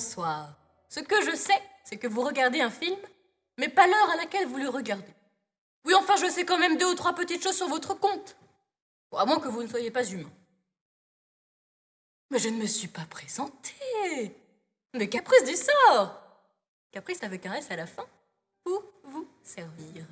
bonsoir. Ce que je sais, c'est que vous regardez un film, mais pas l'heure à laquelle vous le regardez. Oui, enfin, je sais quand même deux ou trois petites choses sur votre compte. Bon, à moins que vous ne soyez pas humain. Mais je ne me suis pas présentée. Mais caprice du sort. Caprice avec un S à la fin pour vous servir.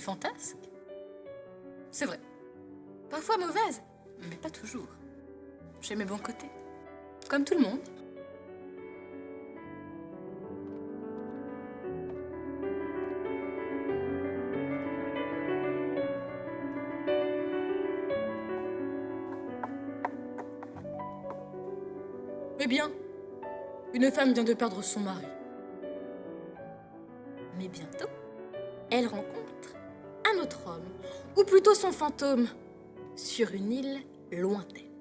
Fantasque. C'est vrai. Parfois mauvaise, mais pas toujours. J'ai mes bons côtés. Comme tout le monde. Eh bien, une femme vient de perdre son mari. Mais bientôt, elle rencontre autre homme, ou plutôt son fantôme, sur une île lointaine.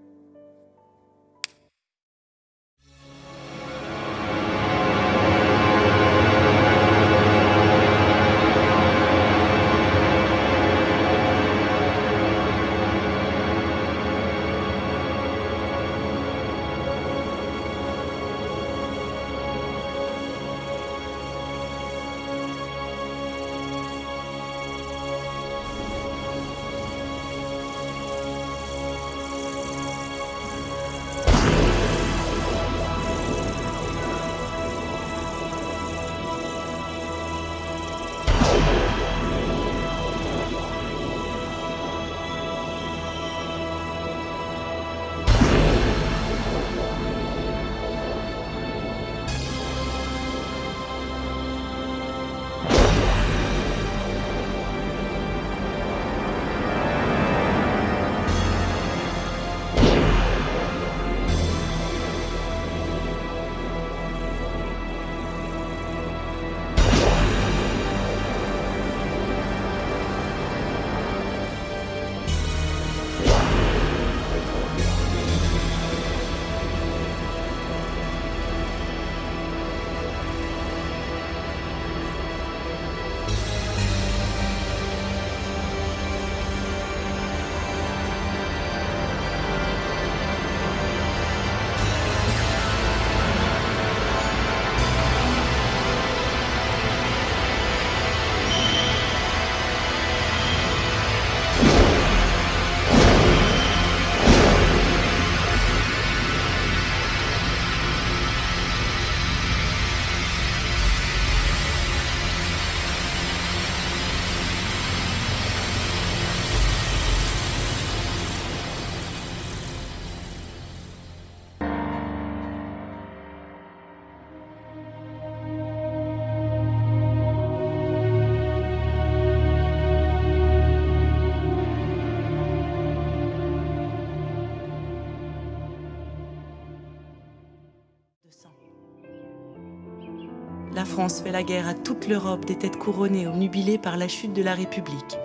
Fait la guerre à toute l'Europe des têtes couronnées ou nubilées par la chute de la République.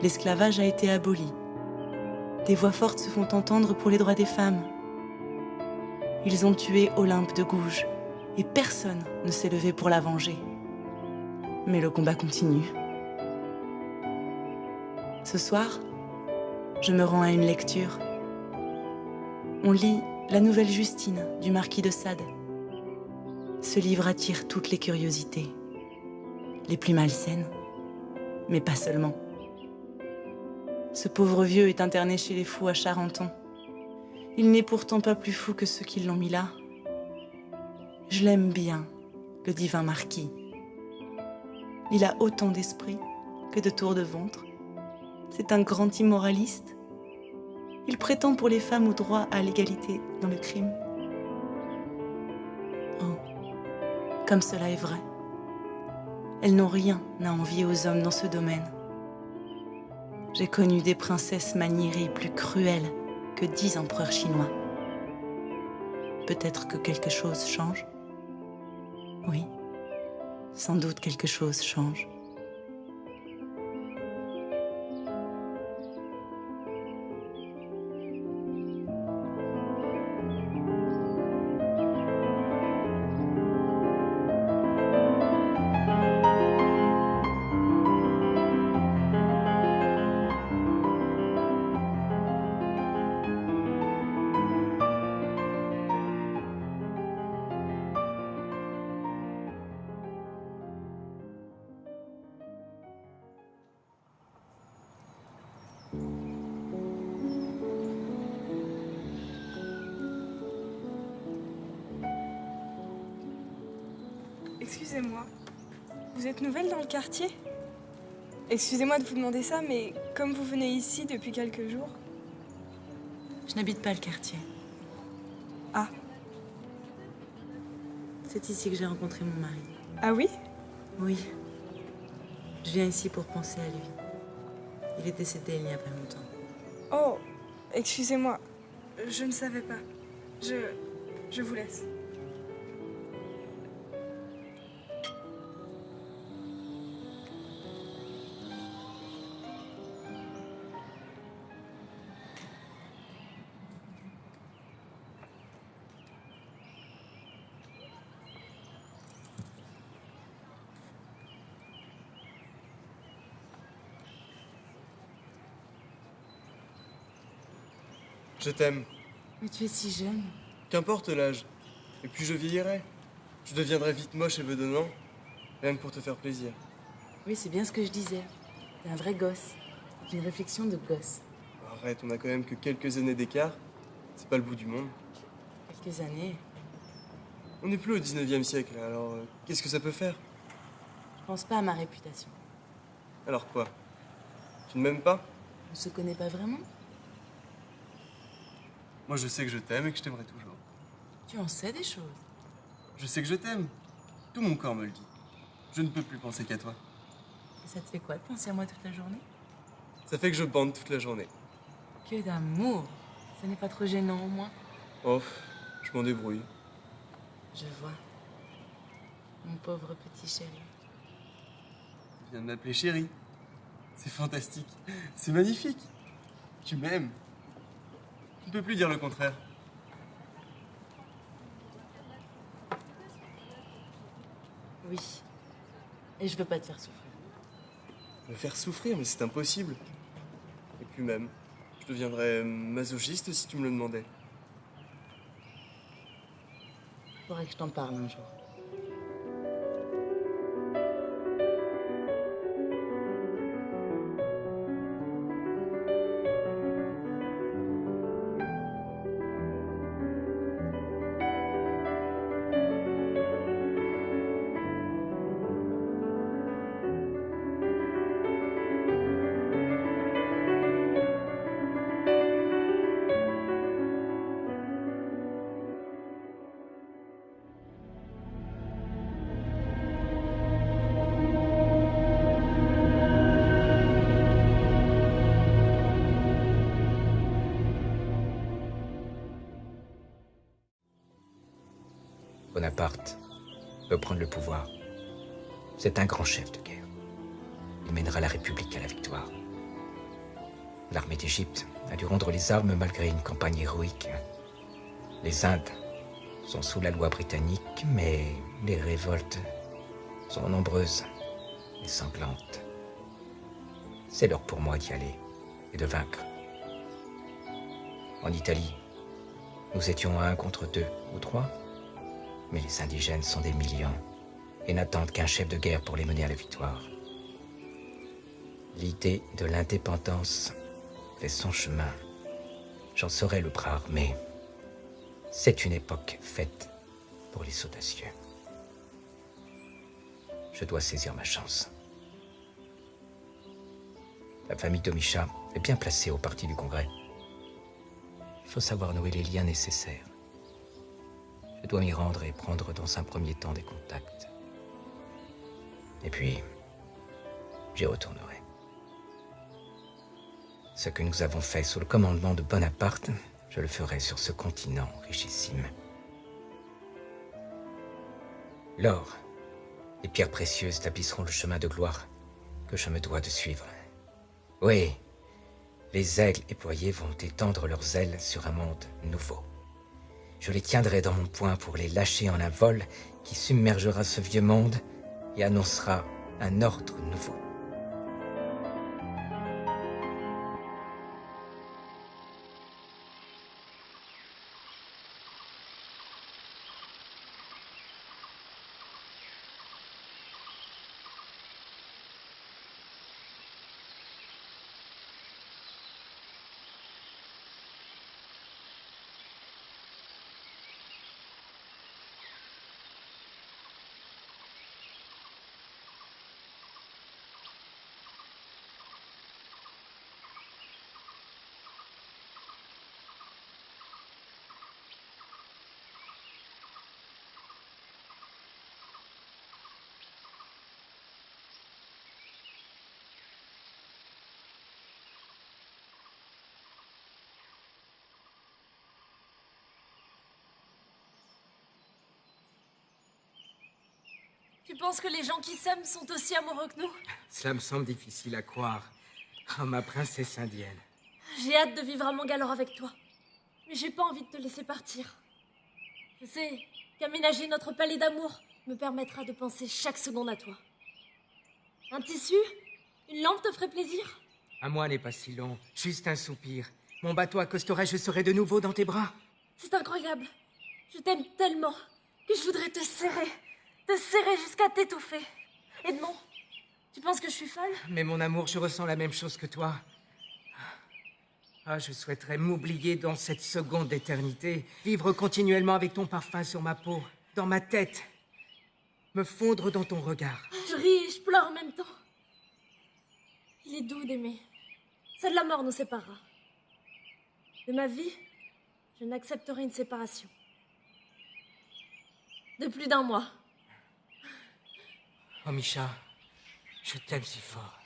L'esclavage a été aboli. Des voix fortes se font entendre pour les droits des femmes. Ils ont tué Olympe de Gouges et personne ne s'est levé pour la venger. Mais le combat continue. Ce soir, je me rends à une lecture. On lit La Nouvelle Justine du marquis de Sade. Ce livre attire toutes les curiosités, les plus malsaines, mais pas seulement. Ce pauvre vieux est interné chez les fous à Charenton. Il n'est pourtant pas plus fou que ceux qui l'ont mis là. Je l'aime bien, le divin marquis. Il a autant d'esprit que de tours de ventre. C'est un grand immoraliste. Il prétend pour les femmes au droit à l'égalité dans le crime. Comme cela est vrai. Elles n'ont rien à envier aux hommes dans ce domaine. J'ai connu des princesses maniérées plus cruelles que dix empereurs chinois. Peut-être que quelque chose change? Oui, sans doute quelque chose change. Quartier Excusez-moi de vous demander ça, mais comme vous venez ici depuis quelques jours... Je n'habite pas le quartier. Ah. C'est ici que j'ai rencontré mon mari. Ah oui? Oui. Je viens ici pour penser à lui. Il est décédé il n'y a pas longtemps. Oh, excusez-moi. Je ne savais pas. Je... je vous laisse. Je t'aime. Mais tu es si jeune. Qu'importe l'âge. Et puis je vieillirai. Je deviendrai vite moche et bedonnant. Rien que pour te faire plaisir. Oui, c'est bien ce que je disais. T'es un vrai gosse. Une réflexion de gosse. Arrête, on a quand même que quelques années d'écart. C'est pas le bout du monde. Quelques années On n'est plus au 19e siècle, alors euh, qu'est-ce que ça peut faire? Je pense pas à ma réputation. Alors quoi? Tu ne m'aimes pas? On se connaît pas vraiment? Moi je sais que je t'aime et que je t'aimerai toujours. Tu en sais des choses. Je sais que je t'aime. Tout mon corps me le dit. Je ne peux plus penser qu'à toi. Et ça te fait quoi de penser à moi toute la journée? Ça fait que je bande toute la journée. Que d'amour Ça n'est pas trop gênant au moins Oh, je m'en débrouille. Je vois. Mon pauvre petit chéri. Tu viens de m'appeler chérie. C'est fantastique. C'est magnifique. Tu m'aimes. Tu ne peux plus dire le contraire. Oui. Et je veux pas te faire souffrir. Me faire souffrir, mais c'est impossible. Et puis même, je deviendrais masochiste si tu me le demandais. Faudrait que je t'en parle un jour. Bonaparte, veut prendre le pouvoir. C'est un grand chef de guerre. Il mènera la République à la victoire. L'armée d'Égypte a dû rendre les armes malgré une campagne héroïque. Les Indes sont sous la loi britannique, mais les révoltes sont nombreuses et sanglantes. C'est l'heure pour moi d'y aller et de vaincre. En Italie, nous étions un contre deux ou trois, mais les indigènes sont des millions et n'attendent qu'un chef de guerre pour les mener à la victoire. L'idée de l'indépendance fait son chemin. J'en serai le bras armé. C'est une époque faite pour les audacieux. Je dois saisir ma chance. La famille Domicha est bien placée au parti du Congrès. Il faut savoir nouer les liens nécessaires. Je dois m'y rendre et prendre dans un premier temps des contacts. Et puis, j'y retournerai. Ce que nous avons fait sous le commandement de Bonaparte, je le ferai sur ce continent richissime. L'or, les pierres précieuses tapisseront le chemin de gloire que je me dois de suivre. Oui, les aigles éployés vont étendre leurs ailes sur un monde nouveau. Je les tiendrai dans mon poing pour les lâcher en un vol qui submergera ce vieux monde et annoncera un ordre nouveau. Tu penses que les gens qui s'aiment sont aussi amoureux que nous? Cela me semble difficile à croire. Oh, ma princesse indienne. J'ai hâte de vivre à Mangalore avec toi. Mais j'ai pas envie de te laisser partir. Je sais qu'aménager notre palais d'amour me permettra de penser chaque seconde à toi. Un tissu? Une lampe te ferait plaisir? À moi n'est pas si long, juste un soupir. Mon bateau accosterait, je serai de nouveau dans tes bras. C'est incroyable. Je t'aime tellement que je voudrais te serrer. Te serrer jusqu'à t'étouffer. Edmond, tu penses que je suis folle? Mais mon amour, je ressens la même chose que toi. Ah, je souhaiterais m'oublier dans cette seconde d'éternité, vivre continuellement avec ton parfum sur ma peau, dans ma tête, me fondre dans ton regard. Je ris et je pleure en même temps. Il est doux d'aimer. Seule la mort nous séparera. De ma vie, je n'accepterai une séparation. De plus d'un mois. Oh, Misha, je t'aime si fort.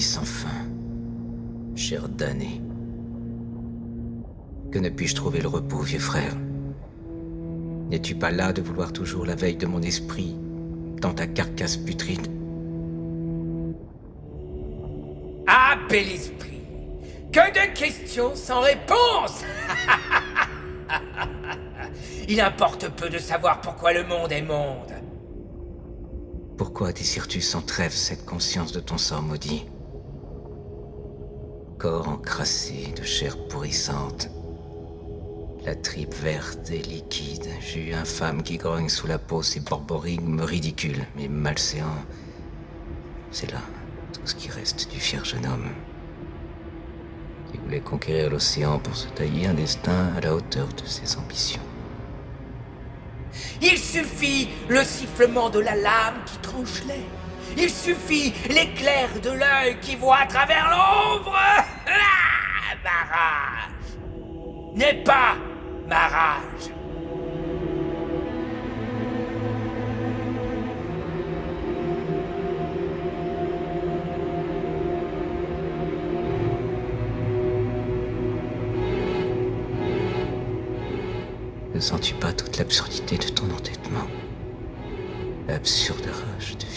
Sans fin. Cher damné. Que ne puis-je trouver le repos, vieux frère? N'es-tu pas là de vouloir toujours la veille de mon esprit, dans ta carcasse putride? Ah, bel esprit Que de questions sans réponse Il importe peu de savoir pourquoi le monde est monde. Pourquoi désires-tu sans trêve cette conscience de ton sort maudit? Corps encrassé de chair pourrissante, la tripe verte et liquide, jus infâme qui grogne sous la peau, ces borborigmes ridicules mais malséants. C'est là tout ce qui reste du fier jeune homme qui voulait conquérir l'océan pour se tailler un destin à la hauteur de ses ambitions. Il suffit le sifflement de la lame qui tranche l'air. Il suffit l'éclair de l'œil qui voit à travers l'ombre. Ah, ma rage n'est pas ma rage. Ne sens-tu pas toute l'absurdité de ton entêtement? L'absurde rage de vivre.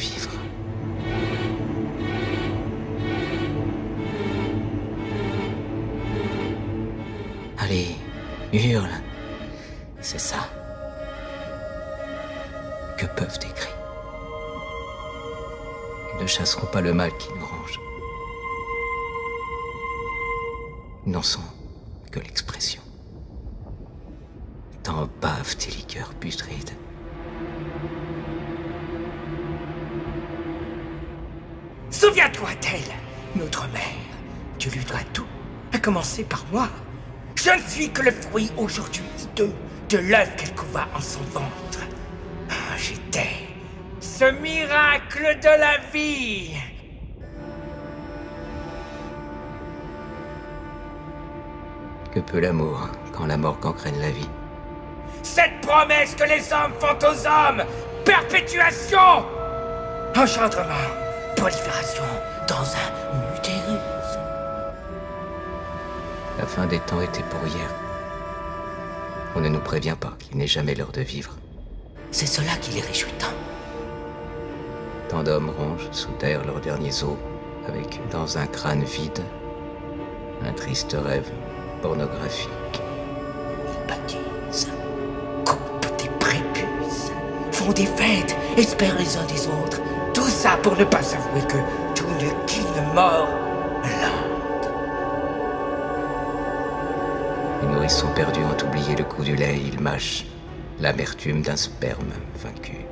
Hurle. C'est ça. Que peuvent tes cris Ils ne chasseront pas le mal qui nous ronge. Ils n'en sont que l'expression. T'en bave tes liqueurs putrides. Souviens-toi d'elle, notre mère. Tu lui dois tout, à commencer par moi. Je ne suis que le fruit aujourd'hui hideux de l'œuf qu'elle couva en son ventre. Ah, J'étais ce miracle de la vie. Que peut l'amour quand la mort gangrène la vie? Cette promesse que les hommes font aux hommes Perpétuation Enchantement Prolifération dans un fin des temps était pour hier. On ne nous prévient pas qu'il n'est jamais l'heure de vivre. C'est cela qui les réjouit tant. Tant d'hommes rongent sous terre leurs derniers os, avec, dans un crâne vide, un triste rêve pornographique. Ils baptisent, coupent des prépuces, font des fêtes, espèrent les uns des autres. Tout ça pour ne pas avouer que tout ne qu'une mort nourrissons perdus ont oublié le goût du lait, ils mâchent l'amertume d'un sperme vaincu.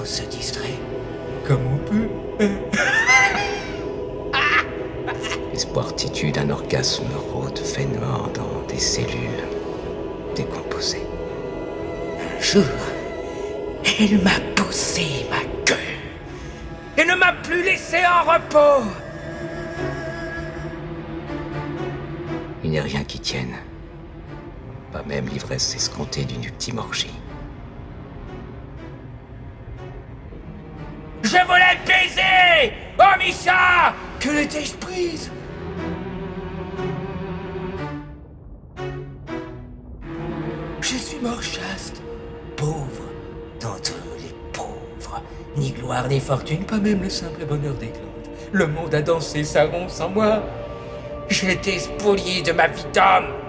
On se distrait comme on peut. L'espoir titu d'un orgasme rôde vainement dans des cellules décomposées. Un jour, elle m'a poussé ma queue et ne m'a plus laissé en repos. Il n'y a rien qui tienne. Pas même l'ivresse escomptée d'une ultime orgie. Je voulais te baiser Oh Misha Que l'étais-je prise? Je suis mort chaste, pauvre, d'entre les pauvres. Ni gloire ni fortune, pas même le simple bonheur des glandes. Le monde a dansé sa ronde sans moi. J'ai été spolié de ma vie d'homme.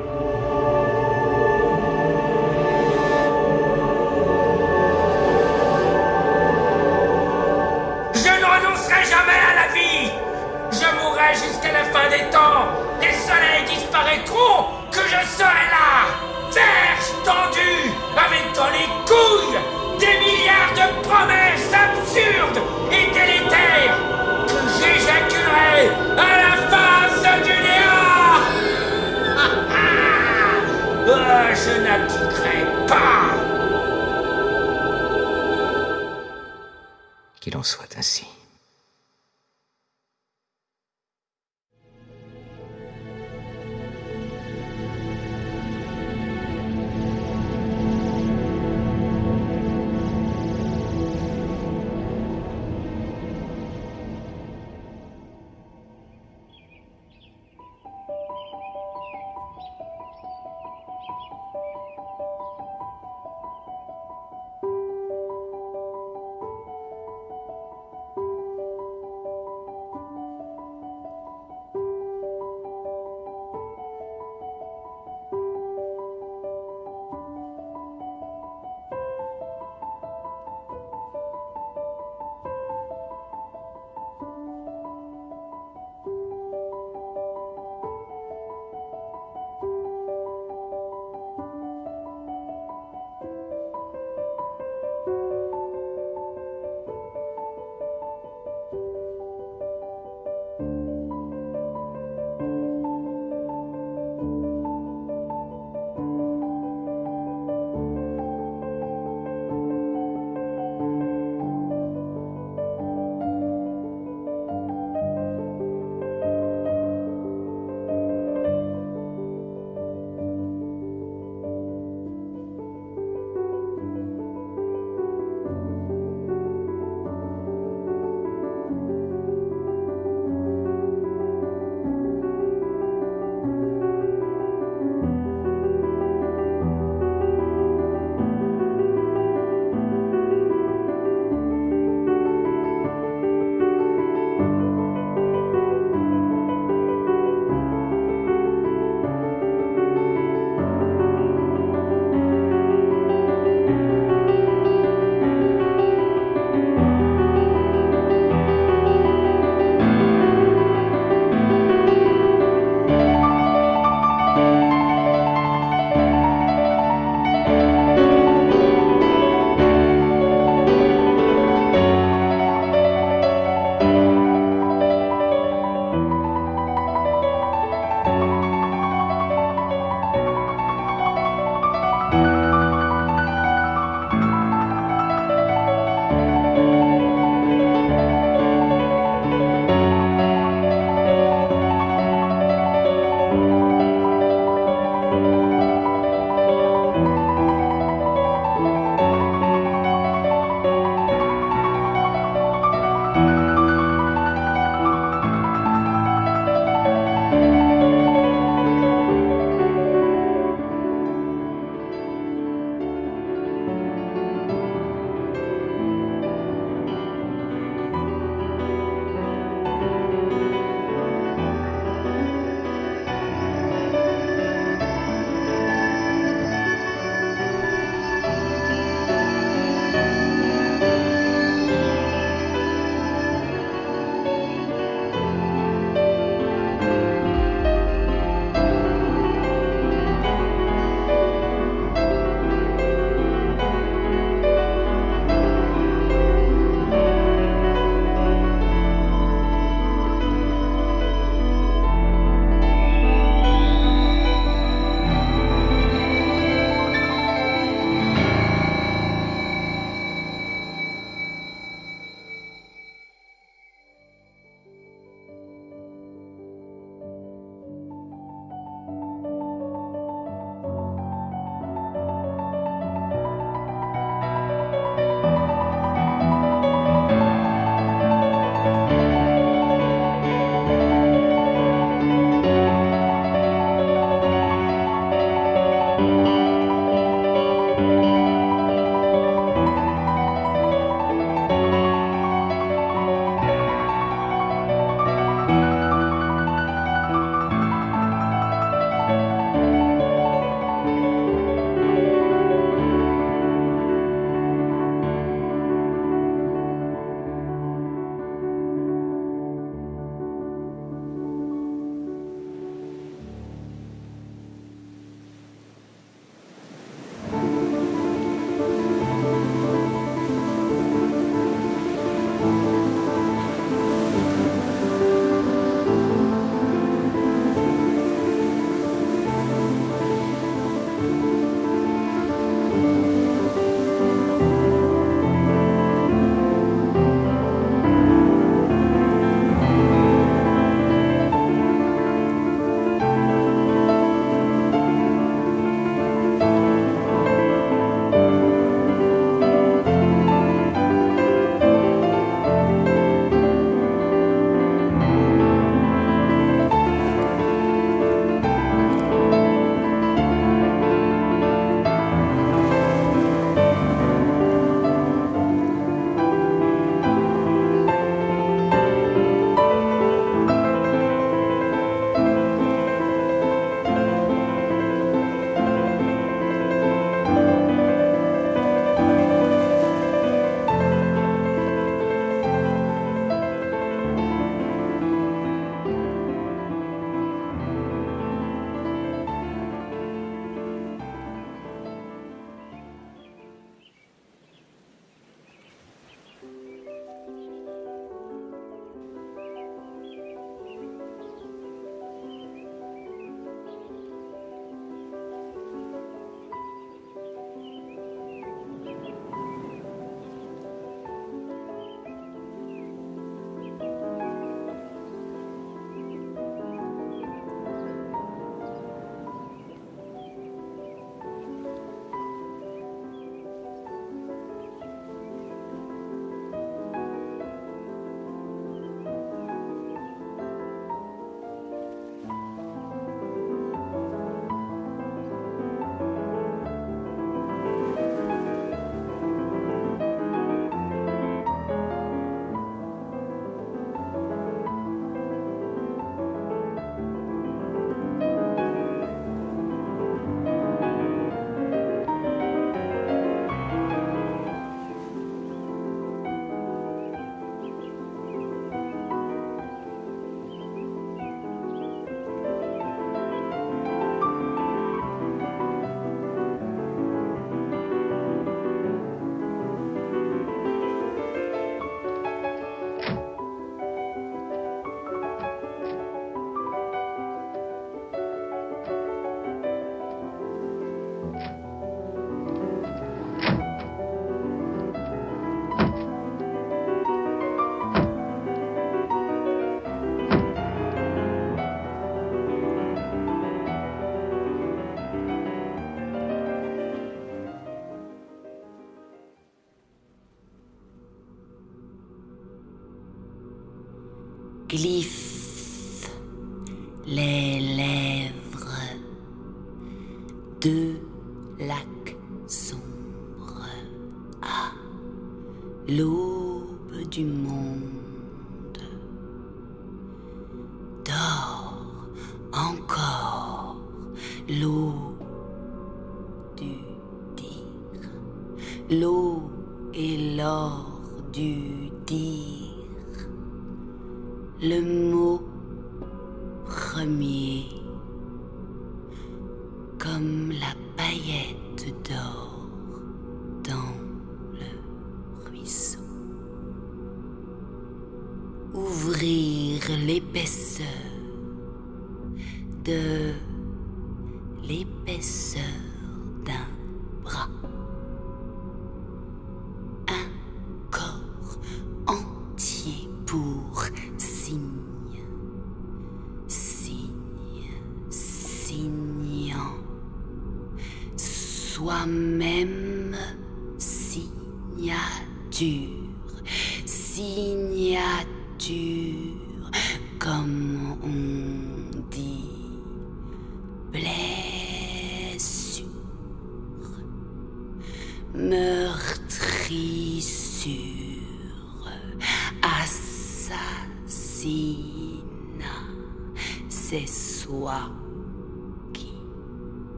tranquiliza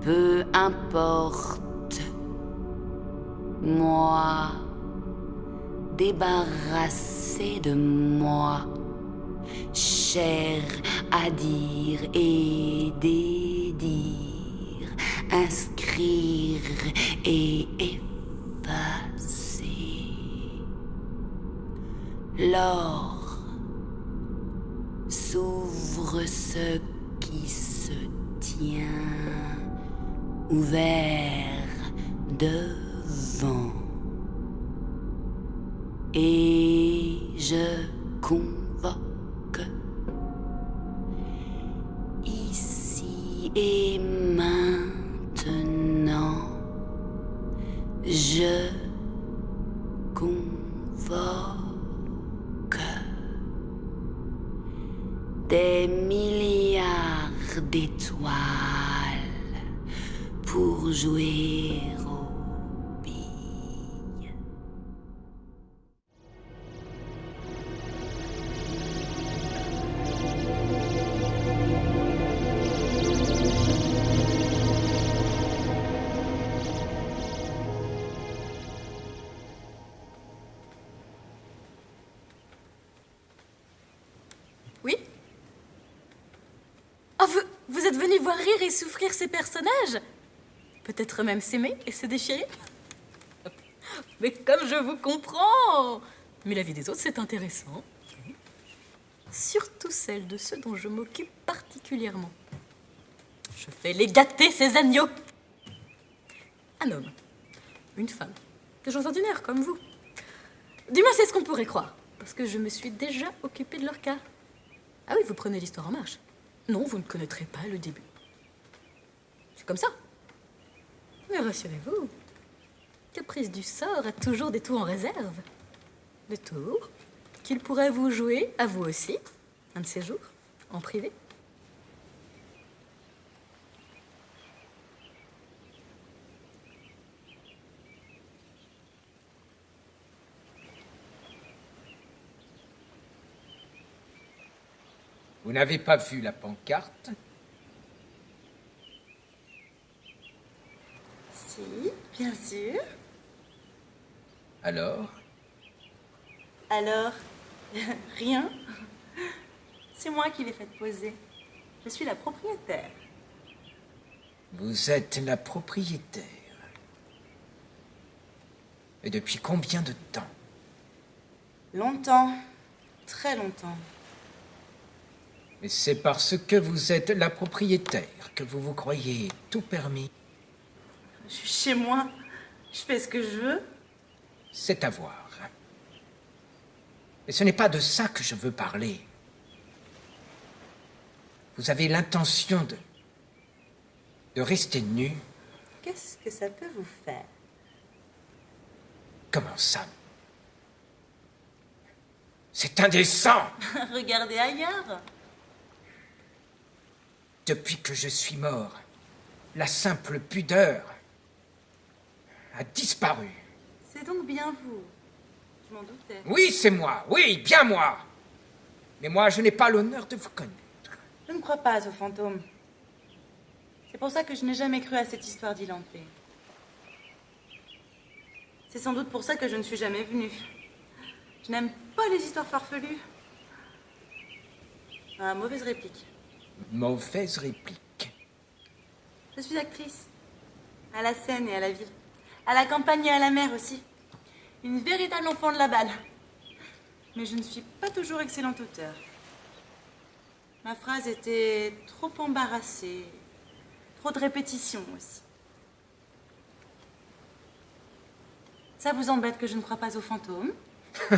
peu importe. Moi, débarrassé de moi, cher à dire et dédire, inscrire et effacer. L'or s'ouvre ce qui se tient ouvert devant. Et je convoque ici et. Jouer aux. Oui vous, vous êtes venu voir rire et souffrir ces personnages? Peut-être même s'aimer et se déchirer Mais comme je vous comprends Mais la vie des autres, c'est intéressant. Surtout celle de ceux dont je m'occupe particulièrement. Je fais les gâter, ces agneaux Un homme, une femme, des gens ordinaires comme vous. Du moins, c'est ce qu'on pourrait croire, parce que je me suis déjà occupée de leur cas. Ah oui, vous prenez l'histoire en marche. Non, vous ne connaîtrez pas le début. C'est comme ça. Mais rassurez-vous, Caprice du sort a toujours des tours en réserve. Des tours qu'il pourrait vous jouer, à vous aussi, un de ces jours, en privé. Vous n'avez pas vu la pancarte? Si, bien sûr. Alors? Alors, rien? C'est moi qui l'ai fait poser. Je suis la propriétaire. Vous êtes la propriétaire. Et depuis combien de temps? Longtemps, très longtemps. Mais c'est parce que vous êtes la propriétaire que vous vous croyez tout permis? Je suis chez moi. Je fais ce que je veux. C'est à voir. Mais ce n'est pas de ça que je veux parler. Vous avez l'intention de... de rester nu Qu'est-ce que ça peut vous faire? Comment ça? C'est indécent Regardez ailleurs. Depuis que je suis mort, la simple pudeur a disparu. C'est donc bien vous. Je m'en doutais. Oui, c'est moi, oui, bien moi. Mais moi, je n'ai pas l'honneur de vous connaître. Je ne crois pas aux fantômes. C'est pour ça que je n'ai jamais cru à cette histoire d'Ilanté. C'est sans doute pour ça que je ne suis jamais venue. Je n'aime pas les histoires farfelues. Ah, mauvaise réplique. Mauvaise réplique. Je suis actrice. À la scène et à la ville. À la campagne et à la mer aussi. Une véritable enfant de la balle. Mais je ne suis pas toujours excellente auteur. Ma phrase était trop embarrassée. Trop de répétitions aussi. Ça vous embête que je ne crois pas aux fantômes?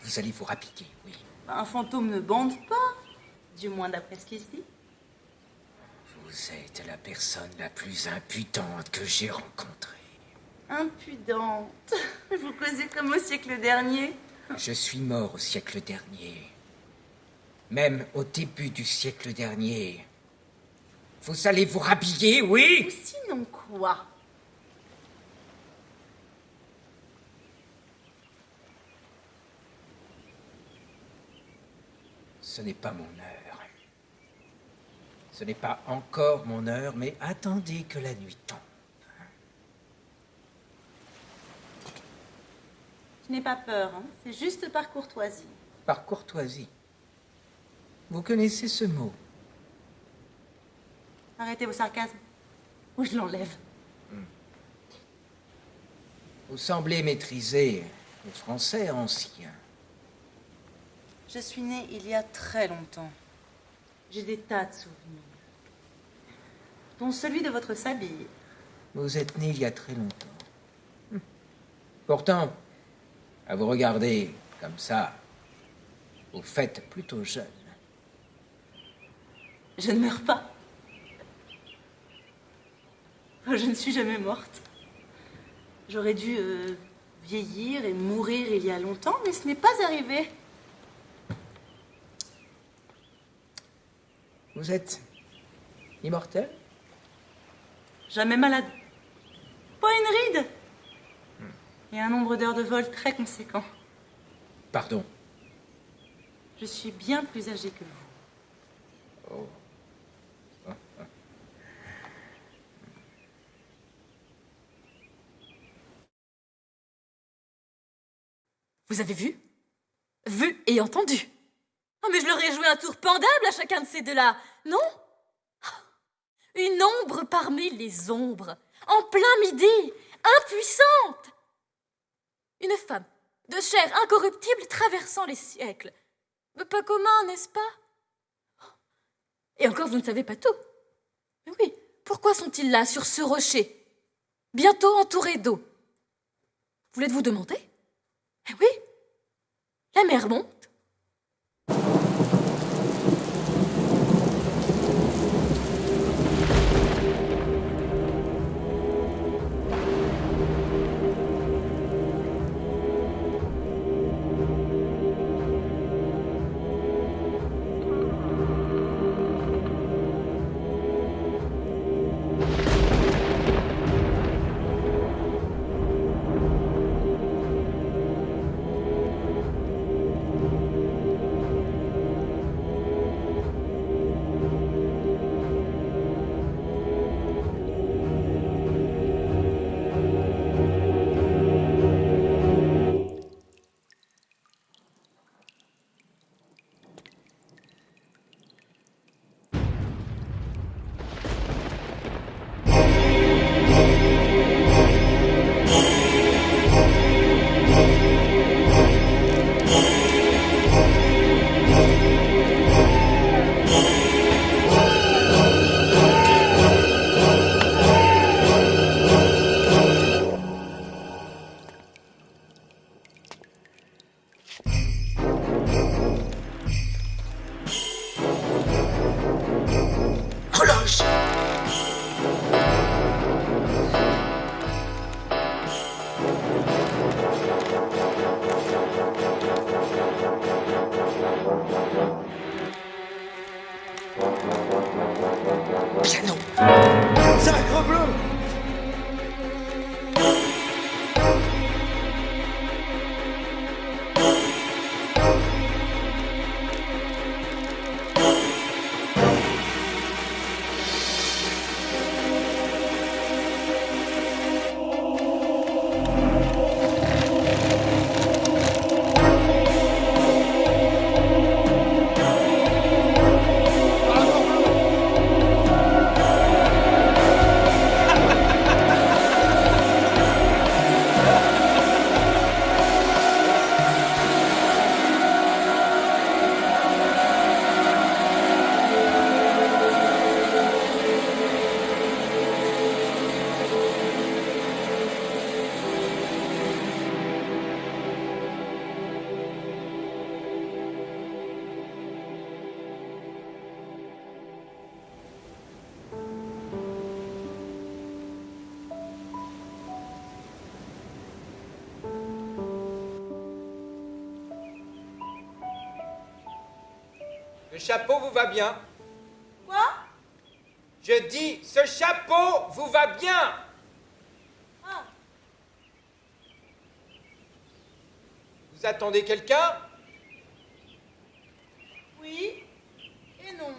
Vous allez vous rappliquer, oui. Un fantôme ne bande pas. Du moins d'après ce qui se dit. Vous êtes la personne la plus impudente que j'ai rencontrée. Impudente. Vous causez comme au siècle dernier. Je suis mort au siècle dernier. Même au début du siècle dernier. Vous allez vous rhabiller, Ou oui sinon quoi? Ce n'est pas mon heure. Ce n'est pas encore mon heure, mais attendez que la nuit tombe. Je n'ai pas peur, hein. c'est juste par courtoisie. Par courtoisie. Vous connaissez ce mot Arrêtez vos sarcasmes. Ou je l'enlève. Vous semblez maîtriser le français ancien. Je suis née il y a très longtemps. J'ai des tas de souvenirs. Dont celui de votre sabille. Vous êtes né il y a très longtemps. Hum. Pourtant, à vous regarder comme ça, vous faites plutôt jeune. Je ne meurs pas. Je ne suis jamais morte. J'aurais dû euh, vieillir et mourir il y a longtemps, mais ce n'est pas arrivé. Vous êtes immortel? Jamais malade. Pas une ride. Et un nombre d'heures de vol très conséquent. Pardon. Je suis bien plus âgée que vous. Oh. Vous avez vu? Vu et entendu. Oh, mais je leur ai joué un tour pendable à chacun de ces deux-là, non? Une ombre parmi les ombres, en plein midi, impuissante. Une femme de chair incorruptible traversant les siècles. Pas commun, n'est-ce pas? Et encore, vous ne savez pas tout. Mais oui, pourquoi sont-ils là, sur ce rocher, bientôt entourés d'eau? Vous l'êtes-vous demandé Eh oui, la mer monte. Va bien Quoi? Je dis, ce chapeau vous va bien Ah, Vous attendez quelqu'un? Oui et non.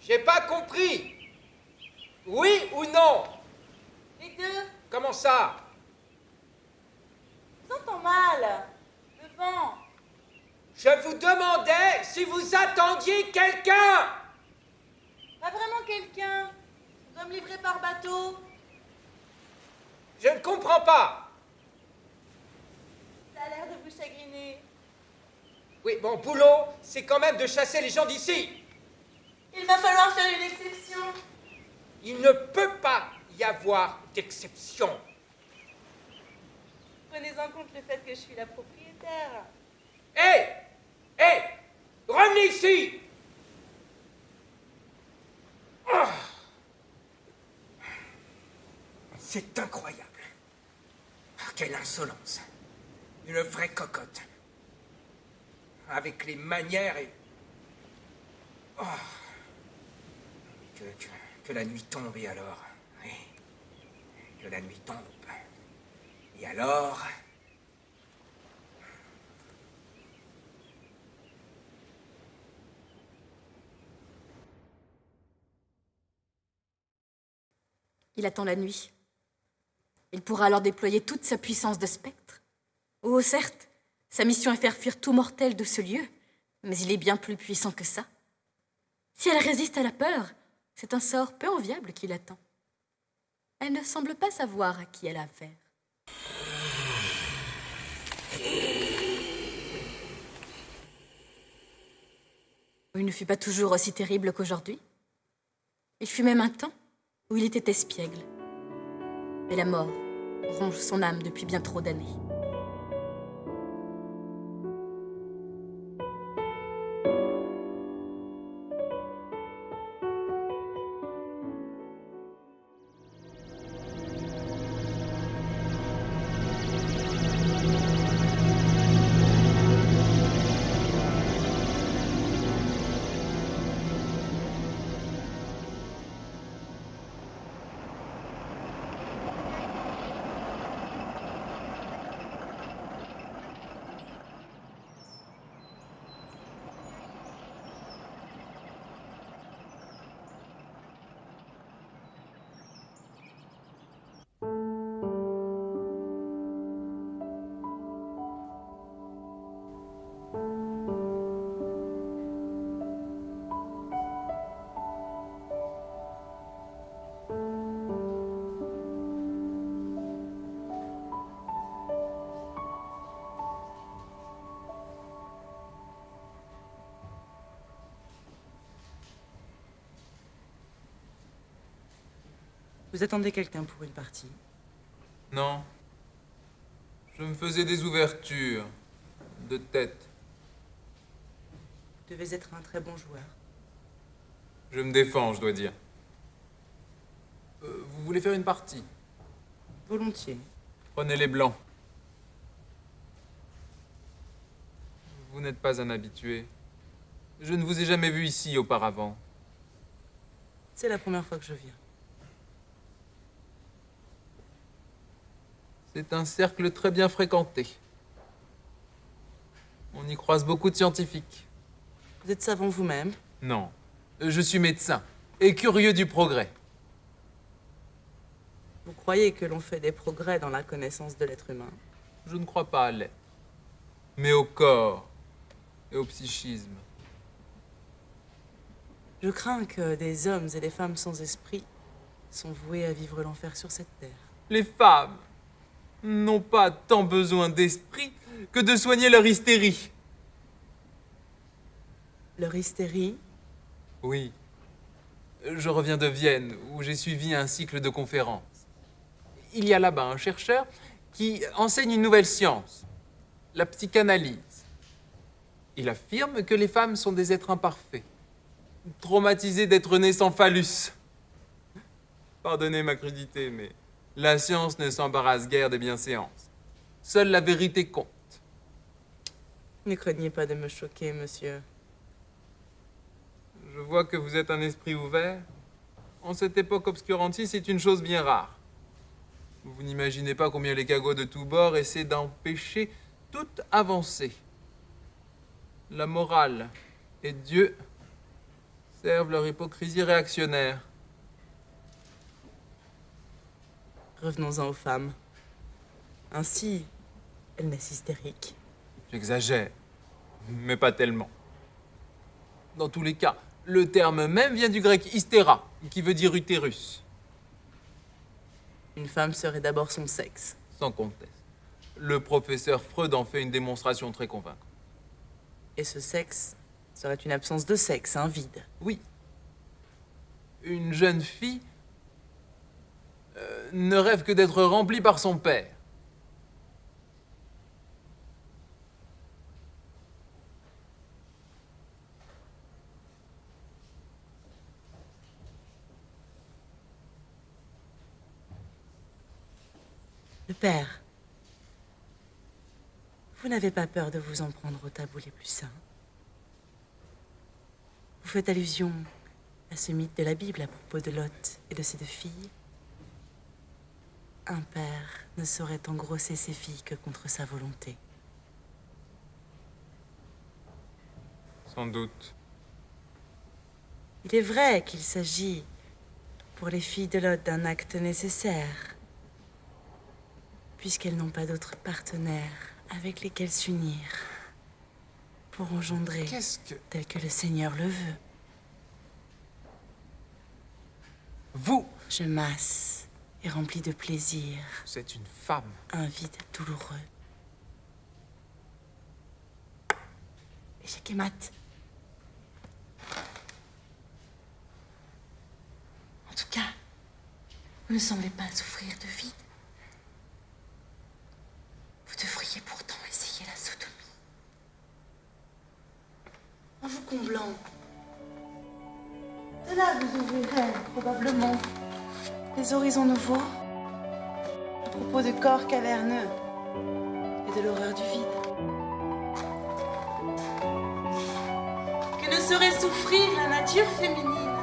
J'ai pas compris. Oui ou non? Les deux, Comment ça? J'entends mal. Le vent. Je vous demandais si vous attendiez quelqu'un Pas vraiment quelqu'un. Dois me livrer par bateau. Je ne comprends pas. Ça a l'air de vous chagriner. Oui, mon boulot, c'est quand même de chasser les gens d'ici. Il va falloir faire une exception. Il ne peut pas y avoir d'exception. Prenez en compte le fait que je suis la propriétaire. Hé Hé Revenez ici Ah. C'est incroyable. Ah, Quelle insolence. Une vraie cocotte. Avec les manières et... Oh. Que, la nuit tombe et alors... Que la nuit tombe. Et alors... Il attend la nuit. Il pourra alors déployer toute sa puissance de spectre. Oh, certes, sa mission est faire fuir tout mortel de ce lieu, mais il est bien plus puissant que ça. Si elle résiste à la peur, c'est un sort peu enviable qui l'attend. Elle ne semble pas savoir à qui elle a affaire. Il ne fut pas toujours aussi terrible qu'aujourd'hui. Il fut même un temps où il était espiègle. Mais la mort ronge son âme depuis bien trop d'années. Vous attendez quelqu'un pour une partie Non. Je me faisais des ouvertures de tête. Vous devez être un très bon joueur. Je me défends, je dois dire. Euh, vous voulez faire une partie? Volontiers. Prenez les blancs. Vous n'êtes pas un habitué. Je ne vous ai jamais vu ici auparavant. C'est la première fois que je viens. C'est un cercle très bien fréquenté. On y croise beaucoup de scientifiques. Vous êtes savant vous-même Non, je suis médecin et curieux du progrès. Vous croyez que l'on fait des progrès dans la connaissance de l'être humain? Je ne crois pas à l'être, mais au corps et au psychisme. Je crains que des hommes et des femmes sans esprit sont voués à vivre l'enfer sur cette terre. Les femmes n'ont pas tant besoin d'esprit que de soigner leur hystérie. Leur hystérie? Oui. Je reviens de Vienne, où j'ai suivi un cycle de conférences. Il y a là-bas un chercheur qui enseigne une nouvelle science, la psychanalyse. Il affirme que les femmes sont des êtres imparfaits, traumatisés d'être nés sans phallus. Pardonnez ma crudité, mais la science ne s'embarrasse guère des bienséances. Seule la vérité compte. Ne craignez pas de me choquer, monsieur. Je vois que vous êtes un esprit ouvert. En cette époque obscurantiste, c'est une chose bien rare. Vous n'imaginez pas combien les cagots de tous bords essaient d'empêcher toute avancée. La morale et Dieu servent leur hypocrisie réactionnaire. Revenons-en aux femmes. Ainsi, elles naissent hystériques. J'exagère, mais pas tellement. Dans tous les cas, le terme même vient du grec hystéra, qui veut dire utérus. Une femme serait d'abord son sexe. Sans conteste. Le professeur Freud en fait une démonstration très convaincante. Et ce sexe serait une absence de sexe, un vide. Oui. Une jeune fille euh, ne rêve que d'être remplie par son père. Le père. Vous n'avez pas peur de vous en prendre aux tabous les plus saints? Vous faites allusion à ce mythe de la Bible à propos de Lot et de ses deux filles? Un père ne saurait engrosser ses filles que contre sa volonté. Sans doute. Il est vrai qu'il s'agit pour les filles de Lot d'un acte nécessaire, puisqu'elles n'ont pas d'autres partenaires avec lesquels s'unir pour engendrer que... tel que le Seigneur le veut. Vous Je masse et remplis de plaisir Vous êtes une femme. un vide douloureux. Échec et mat. En tout cas, vous ne semblez pas souffrir de vide. Vous devriez pourtant essayer la sodomie. En vous comblant. Cela vous ouvrirait probablement des horizons nouveaux. À propos de corps caverneux. Et de l'horreur du vide. Que ne saurait souffrir la nature féminine?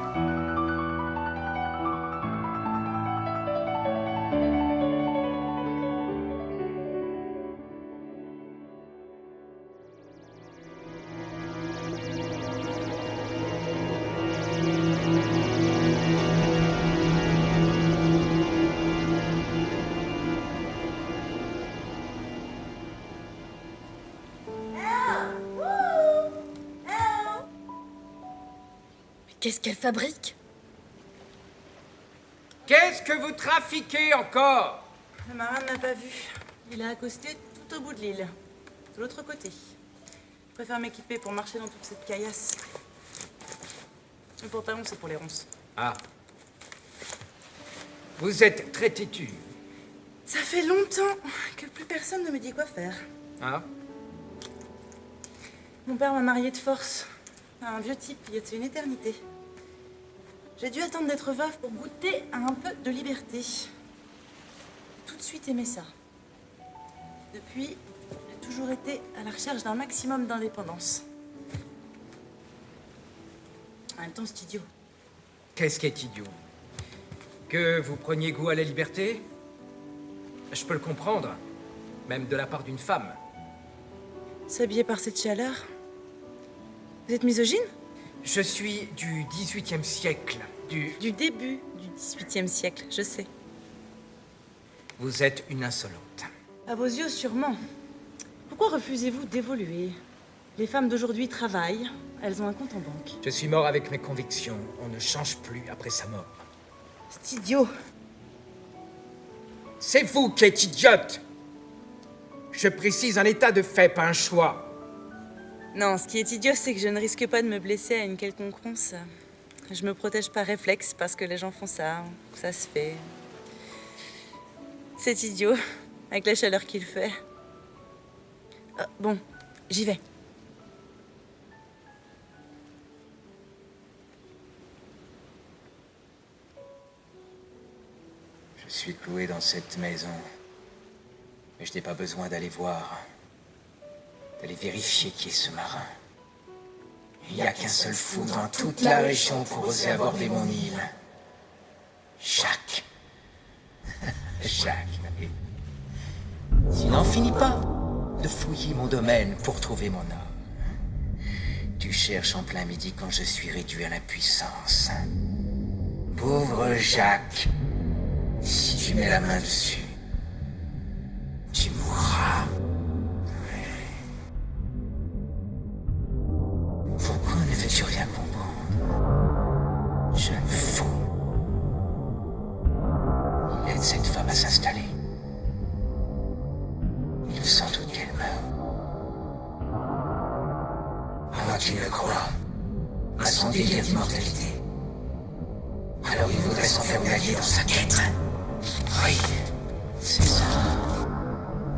Qu'est-ce qu'elle fabrique? Qu'est-ce que vous trafiquez encore? Le marin ne m'a pas vu. Il a accosté tout au bout de l'île, de l'autre côté. Je préfère m'équiper pour marcher dans toute cette caillasse. Le pantalon, c'est pour les ronces. Ah. Vous êtes très têtu. Ça fait longtemps que plus personne ne me dit quoi faire. Ah Mon père m'a marié de force à un vieux type il y a une éternité? J'ai dû attendre d'être veuve pour goûter à un peu de liberté. Tout de suite aimé ça. Depuis, j'ai toujours été à la recherche d'un maximum d'indépendance. En même temps, c'est idiot. Qu'est-ce qui est idiot? Que vous preniez goût à la liberté? Je peux le comprendre, même de la part d'une femme. S'habiller par cette chaleur Vous êtes misogyne? Je suis du 18e siècle, du... Du début du 18e siècle, je sais. Vous êtes une insolente. À vos yeux, sûrement. Pourquoi refusez-vous d'évoluer? Les femmes d'aujourd'hui travaillent, elles ont un compte en banque. Je suis mort avec mes convictions. On ne change plus après sa mort. C'est idiot. C'est vous qui êtes idiote Je précise un état de fait, pas un choix. Non, ce qui est idiot, c'est que je ne risque pas de me blesser à une quelconque ronce. Je me protège par réflexe parce que les gens font ça, ça se fait. C'est idiot, avec la chaleur qu'il fait. Ah, bon, j'y vais. Je suis cloué dans cette maison. Mais je n'ai pas besoin d'aller voir. D'aller vérifier qui est ce marin. Il n'y a qu'un seul fou dans toute la région pour oser aborder mon île. Jacques. Jacques. Tu n'en finis pas de fouiller mon domaine pour trouver mon homme. Tu cherches en plein midi quand je suis réduit à l'impuissance. Pauvre Jacques. Si tu mets la main dessus, tu mourras. Ne fais-tu rien comprendre Jeune fou. Il aide cette femme à s'installer. Il sans doute qu'elle meurt. Alors tu le crois à son délire d'immortalité. Alors il voudrait s'en faire une alliée dans sa quête. Oui, c'est ça.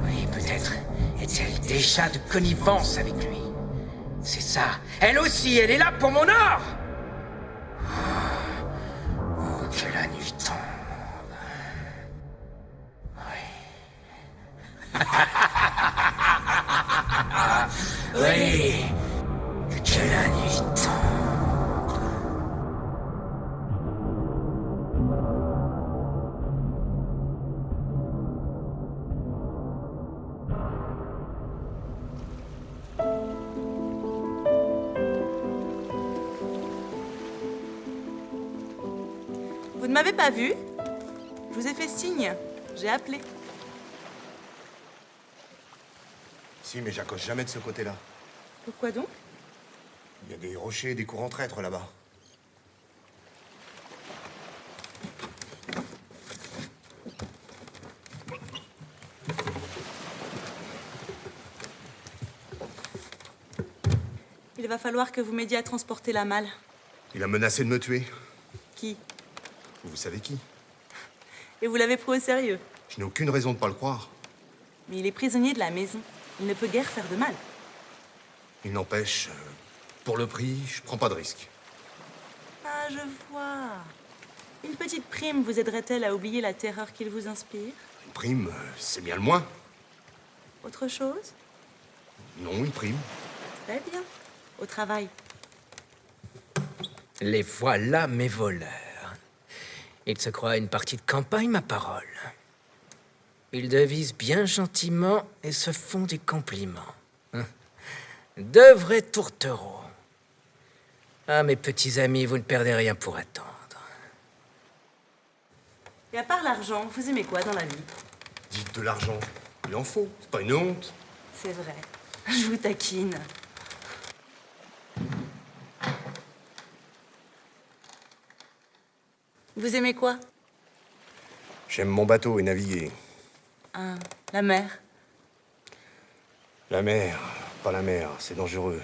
Oui, peut-être est-elle déjà de connivence avec lui. C'est ça. Elle aussi, elle est là pour mon or Vu Je vous ai fait signe. J'ai appelé. Si, mais j'accroche jamais de ce côté-là. Pourquoi donc? Il y a des rochers et des courants traîtres là-bas. Il va falloir que vous m'aidiez à transporter la malle. Il a menacé de me tuer. Qui? Vous savez qui? Et vous l'avez pris au sérieux? Je n'ai aucune raison de pas le croire. Mais il est prisonnier de la maison. Il ne peut guère faire de mal. Il n'empêche, euh, pour le prix, je prends pas de risque. Ah, je vois. Une petite prime vous aiderait-elle à oublier la terreur qu'il vous inspire? Une prime, euh, c'est bien le moins. Autre chose? Non, une prime. Très bien. Au travail. Les voilà, mes voleurs. Ils se croient à une partie de campagne, ma parole. Ils devisent bien gentiment et se font des compliments. Hein. De vrais tourtereaux. Ah, mes petits amis, vous ne perdez rien pour attendre. Et à part l'argent, vous aimez quoi dans la vie? Dites de l'argent. Il en faut. C'est pas une honte. C'est vrai. Je vous taquine. Vous aimez quoi? J'aime mon bateau et naviguer. Ah, la mer. La mer, pas la mer, c'est dangereux.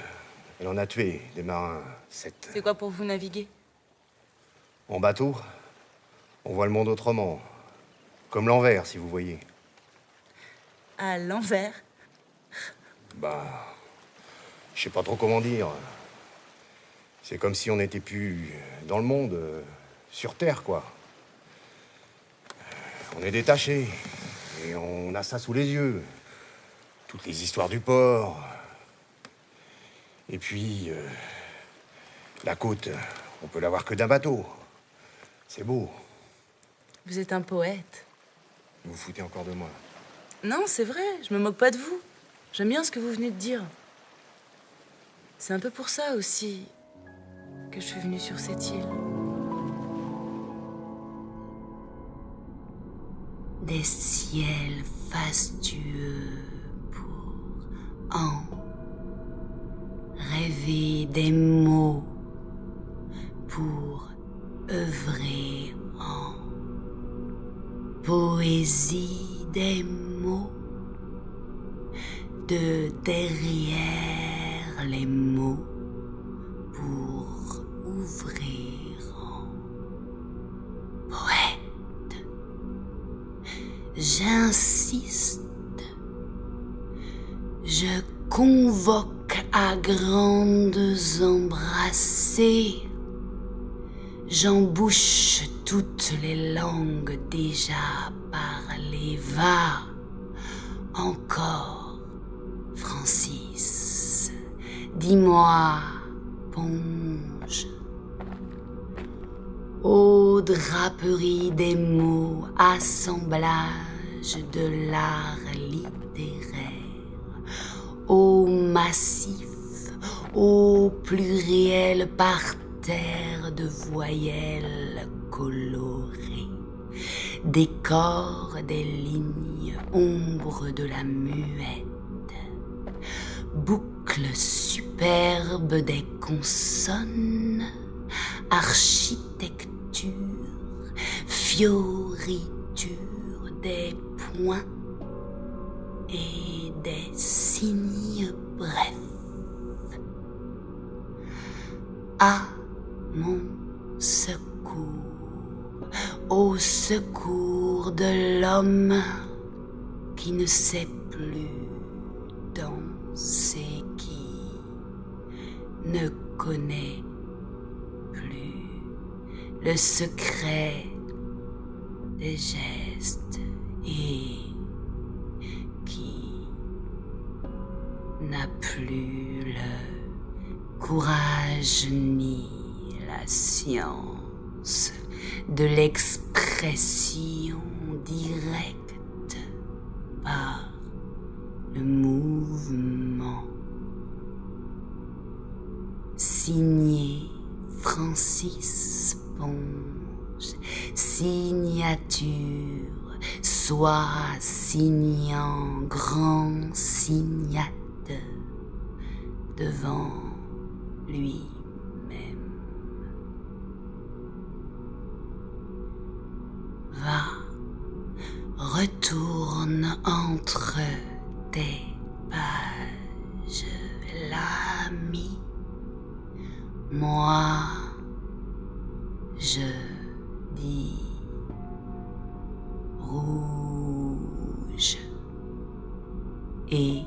Elle en a tué des marins. Cette... C'est quoi pour vous naviguer? En bateau, on voit le monde autrement. Comme l'envers, si vous voyez. À l'envers? Bah. Je sais pas trop comment dire. C'est comme si on n'était plus dans le monde, sur Terre, quoi. On est détaché. Et on a ça sous les yeux. Toutes les histoires du port. Et puis. euh, la côte, on peut l'avoir que d'un bateau. C'est beau. Vous êtes un poète. Vous vous foutez encore de moi. Non, c'est vrai, je me moque pas de vous. J'aime bien ce que vous venez de dire. C'est un peu pour ça aussi que je suis venue sur cette île. Des ciels fastueux pour en rêver des mots pour œuvrer en. Poésie des mots de derrière les mots J'insiste, je convoque à grandes embrassées, j'embouche toutes les langues déjà parlées. Va encore, Francis, dis-moi, ponge. Ô draperie des mots, de l'art littéraire, ô massif, ô pluriel parterre de voyelles colorées, décor des lignes, ombre de la muette, boucle superbe des consonnes, architecture, fioriture des et des signes brefs. À mon secours, au secours de l'homme qui ne sait plus danser, qui ne connaît plus le secret des gestes et qui n'a plus le courage ni la science de l'expression directe par le mouvement. Signé Francis Ponge, signature, soit signant grand signate devant lui-même. Va, retourne entre tes pages, l'ami. Moi, je dis rouge. Et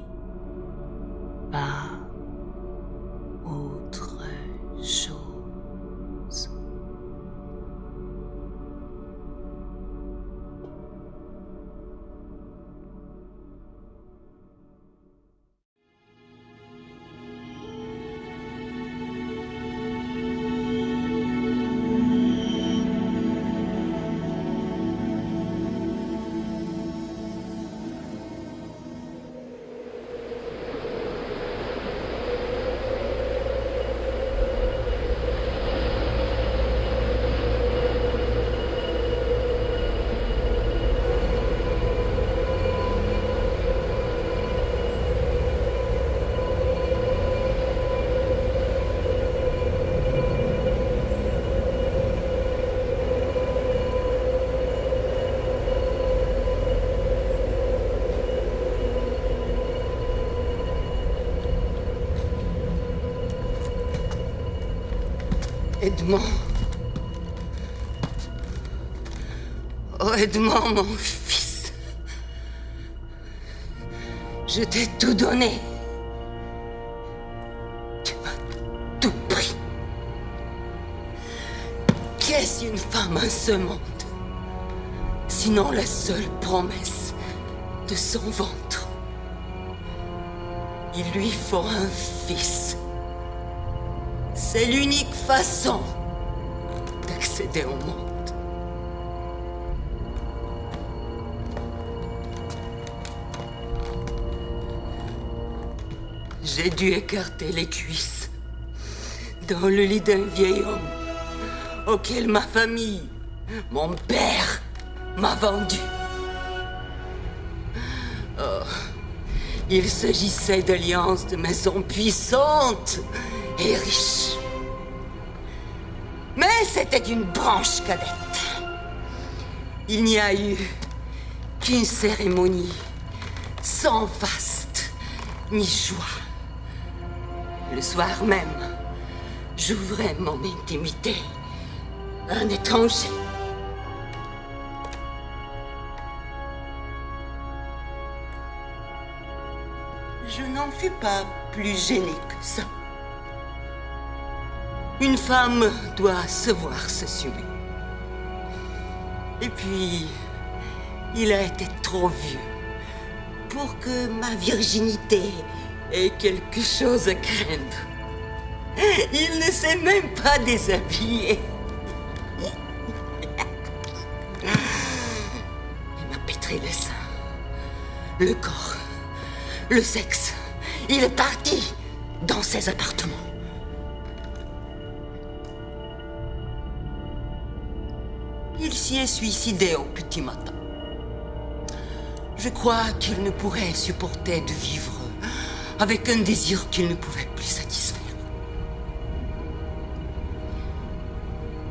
Edmond. Oh, Edmond, mon fils. Je t'ai tout donné. Tu m'as tout pris. Qu'est-ce une femme en ce monde Sinon la seule promesse de son ventre? Il lui faut un fils. C'est l'unique façon j'ai dû écarter les cuisses dans le lit d'un vieil homme auquel ma famille, mon père, m'a vendu. Oh, il s'agissait d'alliances de maisons puissantes et riches. C'était une branche cadette. Il n'y a eu qu'une cérémonie sans faste ni joie. Le soir même, j'ouvrais mon intimité à un étranger. Je n'en fus pas plus gênée que ça. Une femme doit se voir s'assumer. Et puis, il a été trop vieux pour que ma virginité ait quelque chose à craindre. Il ne s'est même pas déshabillé. Il m'a pétré le sein, le corps, le sexe. Il est parti dans ses appartements. Il s'y est suicidé au petit matin. Je crois qu'il ne pourrait supporter de vivre avec un désir qu'il ne pouvait plus satisfaire.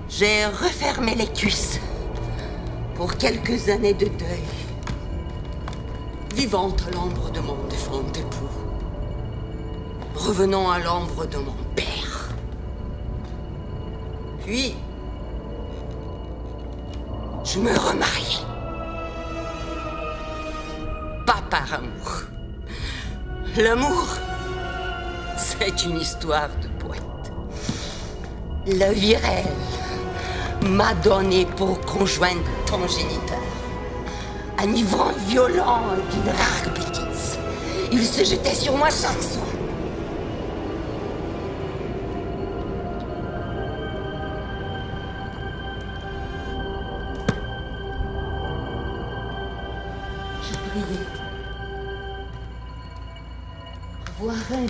J'ai refermé les cuisses pour quelques années de deuil, vivant à l'ombre de mon défunt époux, revenant à l'ombre de mon père. Puis, je me remarie. Pas par amour. L'amour, c'est une histoire de poète. La virelle m'a donné pour conjoint ton géniteur. Un ivrogne violent d'une rare bêtise. Il se jetait sur moi chaque soir.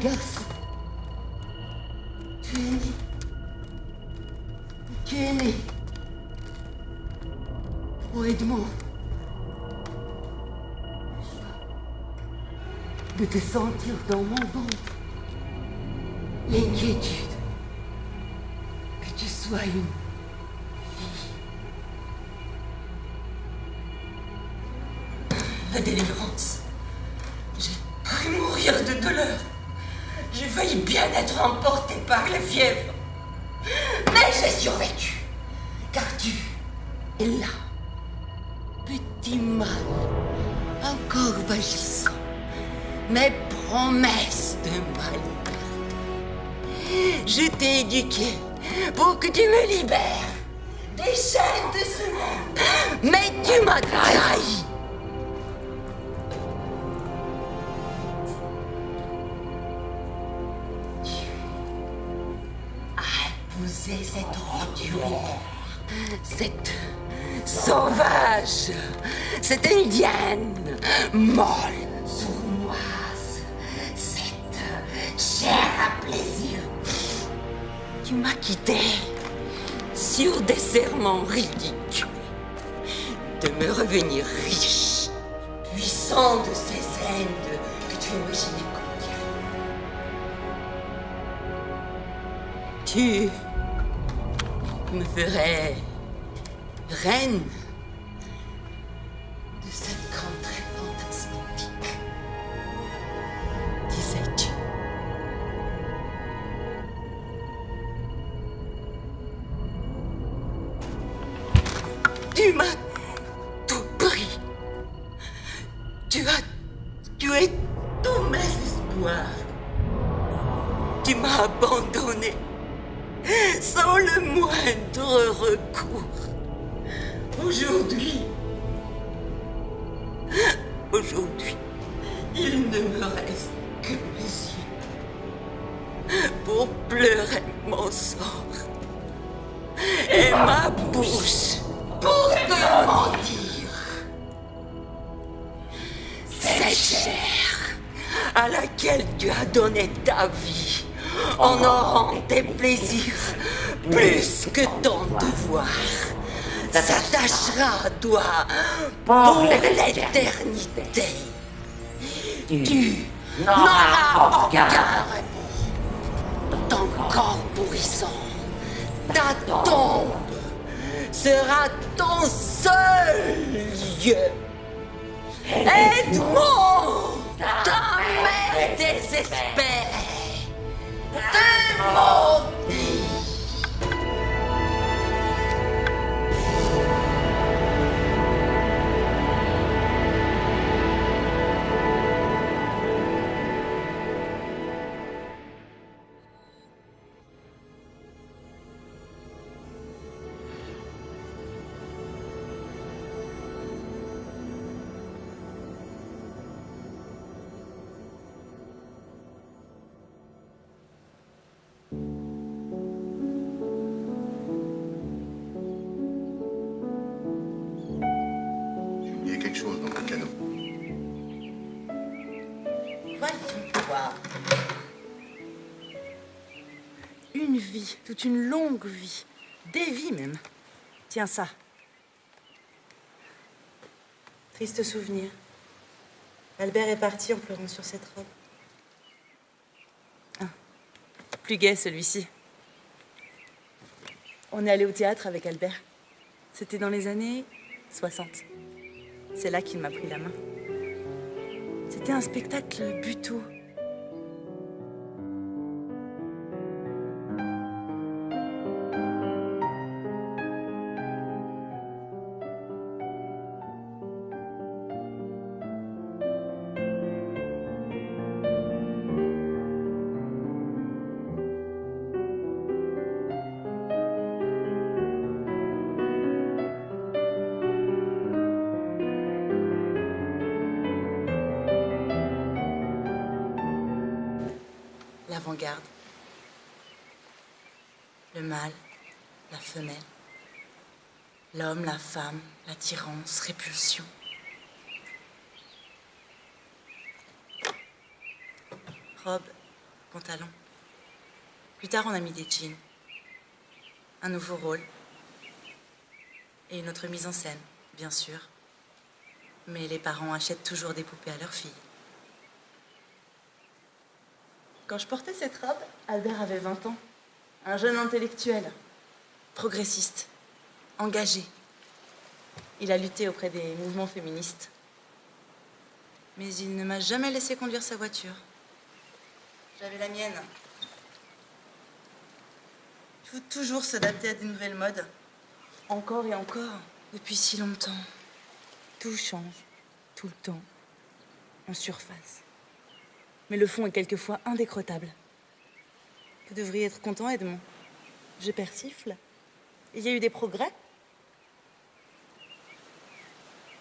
Né. Tu es né. Oh Edmond. De te sentir dans mon ventre. L'inquiétude. Que tu sois une laquelle tu as donné ta vie en aurant tes plaisirs plus que ton devoir. S'attachera à toi pour l'éternité. Tu n'auras aucun Ton corps pourrissant, ta tombe sera ton seul lieu. Edmond, ta mère désespère. Toute une longue vie. Des vies même. Tiens ça. Triste souvenir. Albert est parti en pleurant sur cette robe. Ah, plus gai celui-ci. On est allé au théâtre avec Albert. C'était dans les années 60. C'est là qu'il m'a pris la main. C'était un spectacle buto. Femme, l'attirance, répulsion. Robe, pantalon. Plus tard, on a mis des jeans. Un nouveau rôle. Et une autre mise en scène, bien sûr. Mais les parents achètent toujours des poupées à leurs filles. Quand je portais cette robe, Albert avait 20 ans. Un jeune intellectuel, progressiste, engagé. Il a lutté auprès des mouvements féministes. Mais il ne m'a jamais laissé conduire sa voiture. J'avais la mienne. Il faut toujours s'adapter à des nouvelles modes. Encore et encore, depuis si longtemps. Tout change, tout le temps, en surface mais le fond est quelquefois indécrottable. Vous devriez être content, Edmond? Je persifle. Il y a eu des progrès?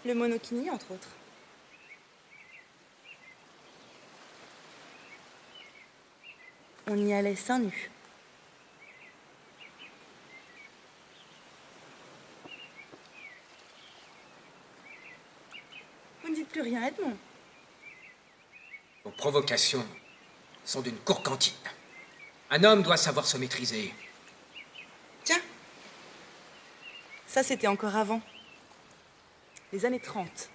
Le monokini, entre autres. On y allait seins nus. Vous ne dites plus rien, Edmond Vos provocations sont d'une courcantine. Un homme doit savoir se maîtriser. Tiens, ça c'était encore avant. Les années 30.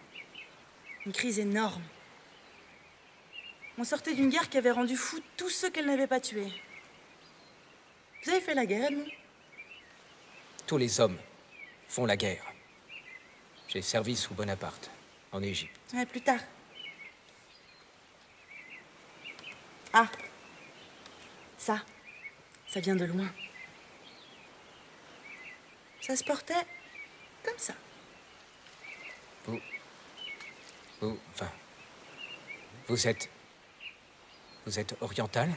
Une crise énorme. On sortait d'une guerre qui avait rendu fous tous ceux qu'elle n'avait pas tués. Vous avez fait la guerre, Edmond? Tous les hommes font la guerre. J'ai servi sous Bonaparte, en Égypte. Ouais, plus tard. Ah, ça, ça vient de loin. Ça se portait comme ça. Vous. Vous. Enfin. Vous êtes. Vous êtes oriental?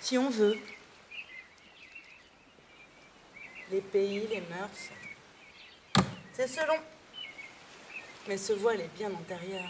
Si on veut. Les pays, les mœurs. C'est selon. Mais ce voile est bien antérieur.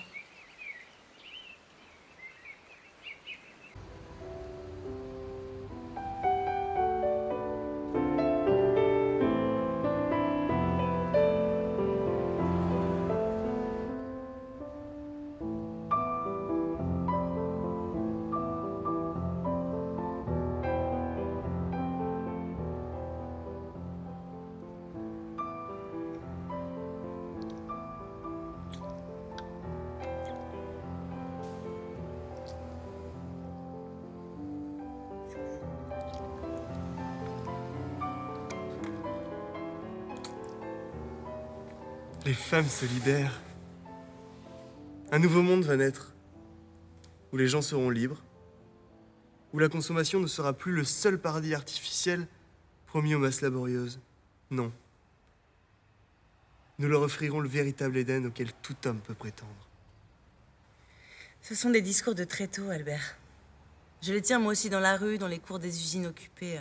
Les femmes se libèrent. Un nouveau monde va naître, où les gens seront libres, où la consommation ne sera plus le seul paradis artificiel promis aux masses laborieuses. Non. Nous leur offrirons le véritable Éden auquel tout homme peut prétendre. Ce sont des discours de très tôt, Albert. Je les tiens moi aussi dans la rue, dans les cours des usines occupées.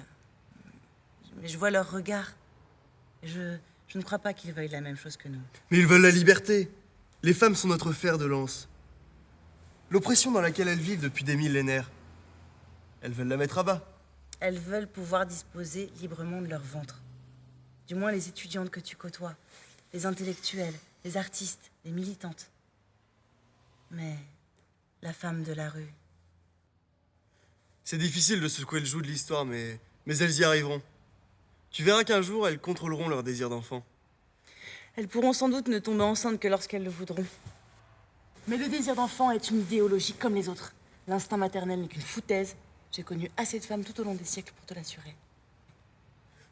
Mais je vois leur regard. Je, je ne crois pas qu'ils veuillent la même chose que nous. Mais ils veulent la liberté. Les femmes sont notre fer de lance. L'oppression dans laquelle elles vivent depuis des millénaires, elles veulent la mettre à bas. Elles veulent pouvoir disposer librement de leur ventre. Du moins les étudiantes que tu côtoies, les intellectuels, les artistes, les militantes. Mais la femme de la rue, C'est difficile de secouer le joug de l'histoire, mais, mais elles y arriveront. Tu verras qu'un jour, elles contrôleront leur désir d'enfant. elles pourront sans doute ne tomber enceintes que lorsqu'elles le voudront. Mais le désir d'enfant est une idéologie comme les autres. L'instinct maternel n'est qu'une foutaise. J'ai connu assez de femmes tout au long des siècles pour te l'assurer.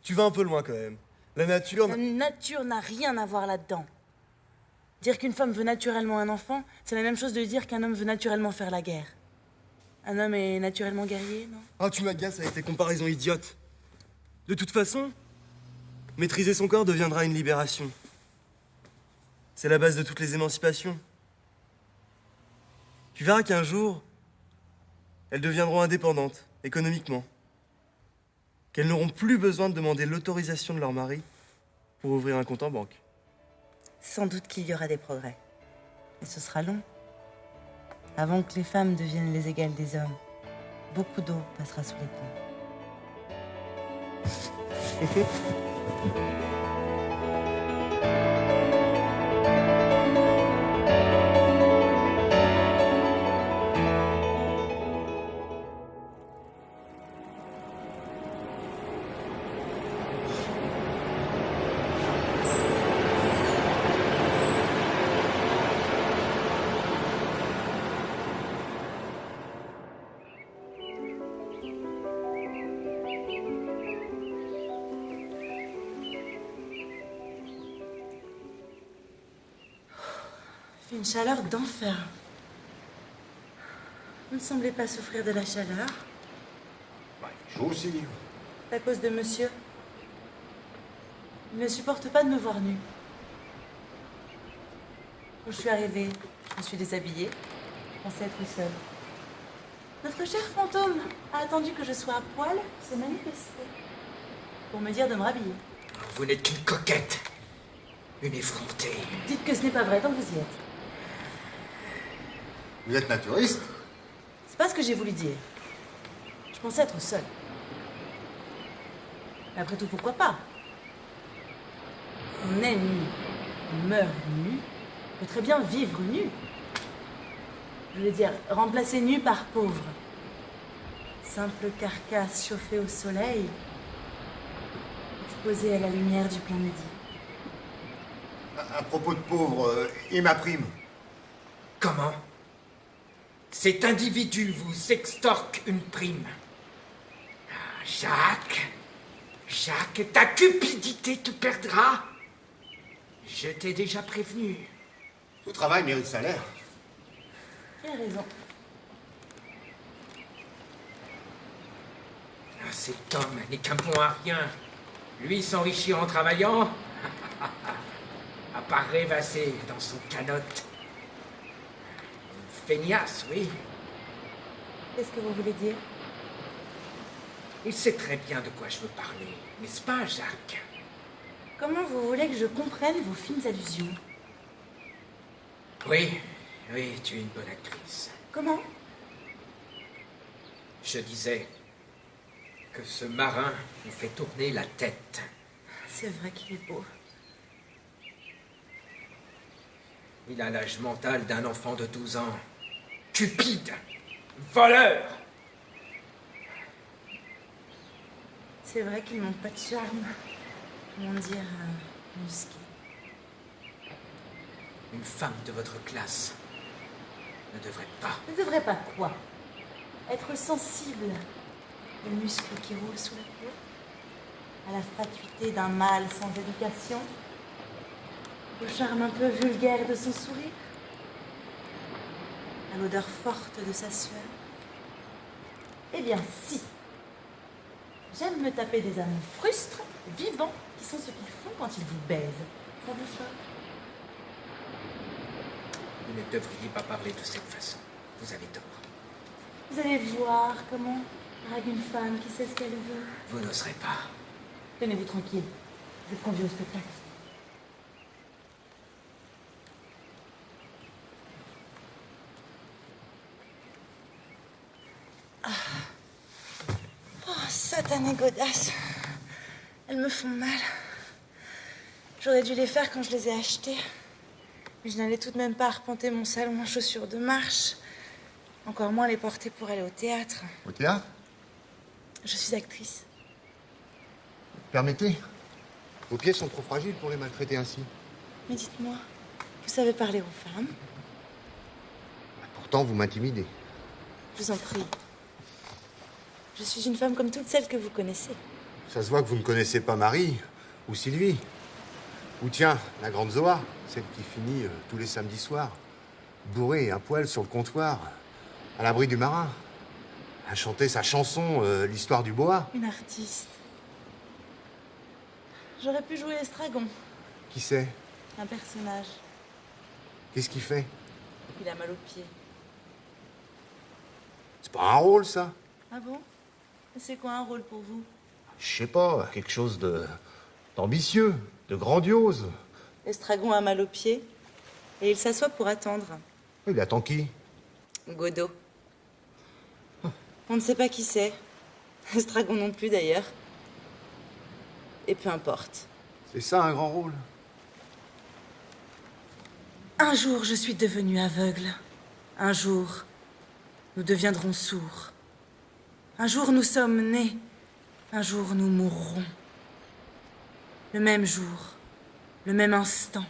Tu vas un peu loin quand même. La nature... La nature n'a rien à voir là-dedans. Dire qu'une femme veut naturellement un enfant, c'est la même chose de dire qu'un homme veut naturellement faire la guerre. Un homme est naturellement guerrier, non? Ah, tu m'agaces avec tes comparaisons idiotes. De toute façon, maîtriser son corps deviendra une libération. C'est la base de toutes les émancipations. Tu verras qu'un jour, elles deviendront indépendantes, économiquement. Qu'elles n'auront plus besoin de demander l'autorisation de leur mari pour ouvrir un compte en banque. Sans doute qu'il y aura des progrès. Mais ce sera long. Avant que les femmes deviennent les égales des hommes, beaucoup d'eau passera sous les ponts. Hehehe une chaleur d'enfer. Vous ne semblez pas souffrir de la chaleur. Je aussi. À cause de monsieur. Il ne supporte pas de me voir nue. Quand je suis arrivée, je me suis déshabillée. Je pensais être seule. Notre cher fantôme a attendu que je sois à poil pour se manifester. Pour me dire de me rhabiller. Vous n'êtes qu'une coquette. Une effrontée. Dites que ce n'est pas vrai tant que vous y êtes. Vous êtes naturiste C'est pas ce que j'ai voulu dire. Je pensais être seule. Mais après tout, pourquoi pas? On est nu, on meurt nu, on peut très bien vivre nu. Je veux dire, remplacer nu par pauvre. Simple carcasse chauffée au soleil, exposée à la lumière du plein midi. À, à propos de pauvres, euh, et ma prime? Comment? Cet individu vous extorque une prime. Ah, Jacques, Jacques, ta cupidité te perdra. Je t'ai déjà prévenu. Tout travail mérite salaire. Il a raison. Ah, cet homme n'est qu'un bon à rien. Lui s'enrichit en travaillant. à part rêvasser dans son canotte. Feignasse, oui. Qu'est-ce que vous voulez dire? Il sait très bien de quoi je veux parler, n'est-ce pas, Jacques? Comment vous voulez que je comprenne vos fines allusions? Oui, oui, tu es une bonne actrice. Comment? Je disais que ce marin vous fait tourner la tête. C'est vrai qu'il est beau. Il a l'âge mental d'un enfant de 12 ans. Cupide. Voleur. C'est vrai qu'il manque pas de charme. Comment dire, euh, musqué. Une femme de votre classe ne devrait pas. Ne devrait pas quoi? Être sensible. Aux muscles qui roulent sous la peau. À la fatuité d'un mâle sans éducation. Au charme un peu vulgaire de son sourire, à l'odeur forte de sa sueur. Eh bien, si. J'aime me taper des amants frustres, vivants, qui sont ce qu'ils font quand ils vous baisent. Ça vous choque? Vous ne devriez pas parler de cette façon. Vous avez tort. Vous allez voir comment drague une femme qui sait ce qu'elle veut. Vous n'oserez pas. Tenez-vous tranquille. Je vous conduis au spectacle. Ah. Oh, satané godasses. Elles me font mal. J'aurais dû les faire quand je les ai achetées. Mais je n'allais tout de même pas arpenter mon salon en chaussures de marche. Encore moins les porter pour aller au théâtre. Au théâtre? Je suis actrice. Permettez Vos pieds sont trop fragiles pour les maltraiter ainsi. Mais dites-moi, vous savez parler aux femmes? Pourtant, vous m'intimidez. Je vous en prie. Je suis une femme comme toutes celles que vous connaissez. Ça se voit que vous ne connaissez pas Marie ou Sylvie. Ou tiens, la grande Zoa, celle qui finit euh, tous les samedis soirs, bourrée à poil sur le comptoir, à l'abri du marin, à chanter sa chanson, euh, l'histoire du boa. Une artiste. J'aurais pu jouer Estragon, Qui c'est? Un personnage. Qu'est-ce qu'il fait? Il a mal aux pieds. C'est pas un rôle, ça? Ah bon? C'est quoi un rôle pour vous? Je sais pas, quelque chose de d'ambitieux, de grandiose. Estragon a mal aux pieds et il s'assoit pour attendre. Il attend qui? Godot. On ne sait pas qui c'est. Estragon non plus d'ailleurs. Et peu importe. C'est ça un grand rôle? Un jour, je suis devenue aveugle. Un jour, nous deviendrons sourds. Un jour, nous sommes nés. Un jour, nous mourrons. Le même jour, le même instant.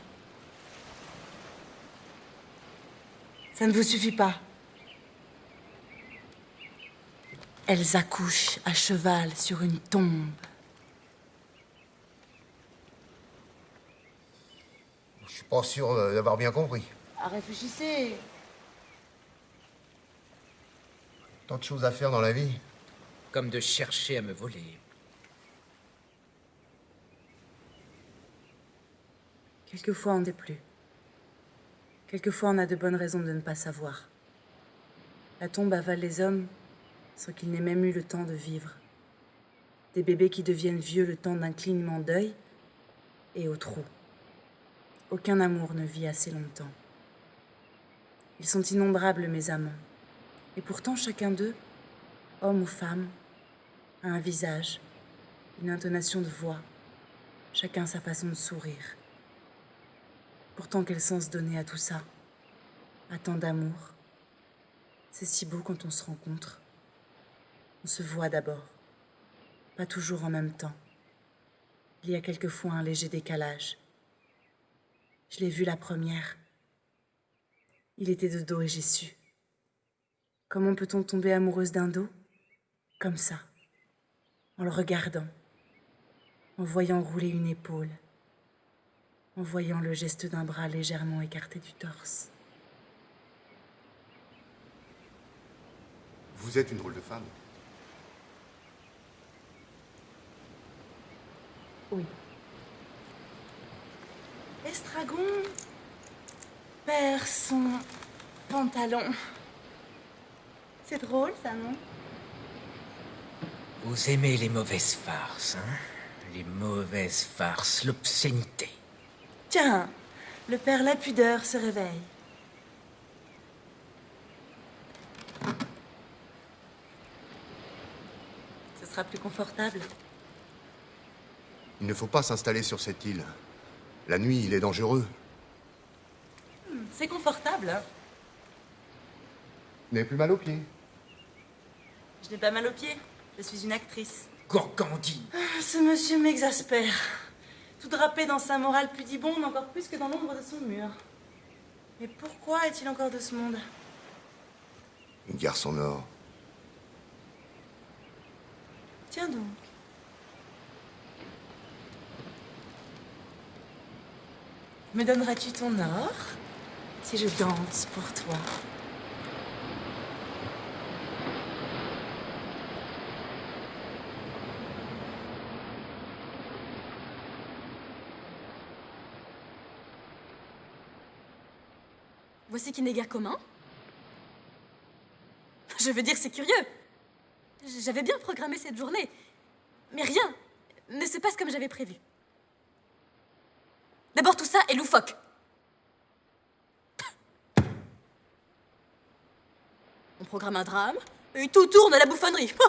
Ça ne vous suffit pas. Elles accouchent à cheval sur une tombe. Je suis pas sûr d'avoir bien compris. Ah, réfléchissez. Tant de choses à faire dans la vie. Comme de chercher à me voler. Quelquefois, on déplut. Quelquefois, on a de bonnes raisons de ne pas savoir. La tombe avale les hommes sans qu'ils n'aient même eu le temps de vivre. Des bébés qui deviennent vieux le temps d'un clignement d'œil et au trou. Aucun amour ne vit assez longtemps. Ils sont innombrables, mes amants. Et pourtant, chacun d'eux, homme ou femme, un visage, une intonation de voix, chacun sa façon de sourire. Pourtant, quel sens donner à tout ça À tant d'amour? C'est si beau quand on se rencontre. On se voit d'abord, pas toujours en même temps. Il y a quelquefois un léger décalage. Je l'ai vu la première. Il était de dos et j'ai su. Comment peut-on tomber amoureuse d'un dos? Comme ça, en le regardant, en voyant rouler une épaule, en voyant le geste d'un bras légèrement écarté du torse. Vous êtes une drôle de femme. Oui. Estragon perd son pantalon. C'est drôle, ça, non? Vous aimez les mauvaises farces, hein? Les mauvaises farces, l'obscénité. Tiens, le père La Pudeur se réveille. Ce sera plus confortable. Il ne faut pas s'installer sur cette île. La nuit, il est dangereux. Hmm, C'est confortable. hein. Vous n'avez plus mal aux pieds. Je n'ai pas mal aux pieds. Je suis une actrice. Gorgandine Ah, Ce monsieur m'exaspère. Tout drapé dans sa morale pudibonde, encore plus que dans l'ombre de son mur. Mais pourquoi est-il encore de ce monde? Une garçon nord. Tiens donc. Me donneras-tu ton or si je danse pour toi? Voici qui n'est guère commun. Je veux dire, c'est curieux. J'avais bien programmé cette journée, mais rien ne se passe comme j'avais prévu. D'abord, tout ça est loufoque. On programme un drame, et tout tourne à la bouffonnerie.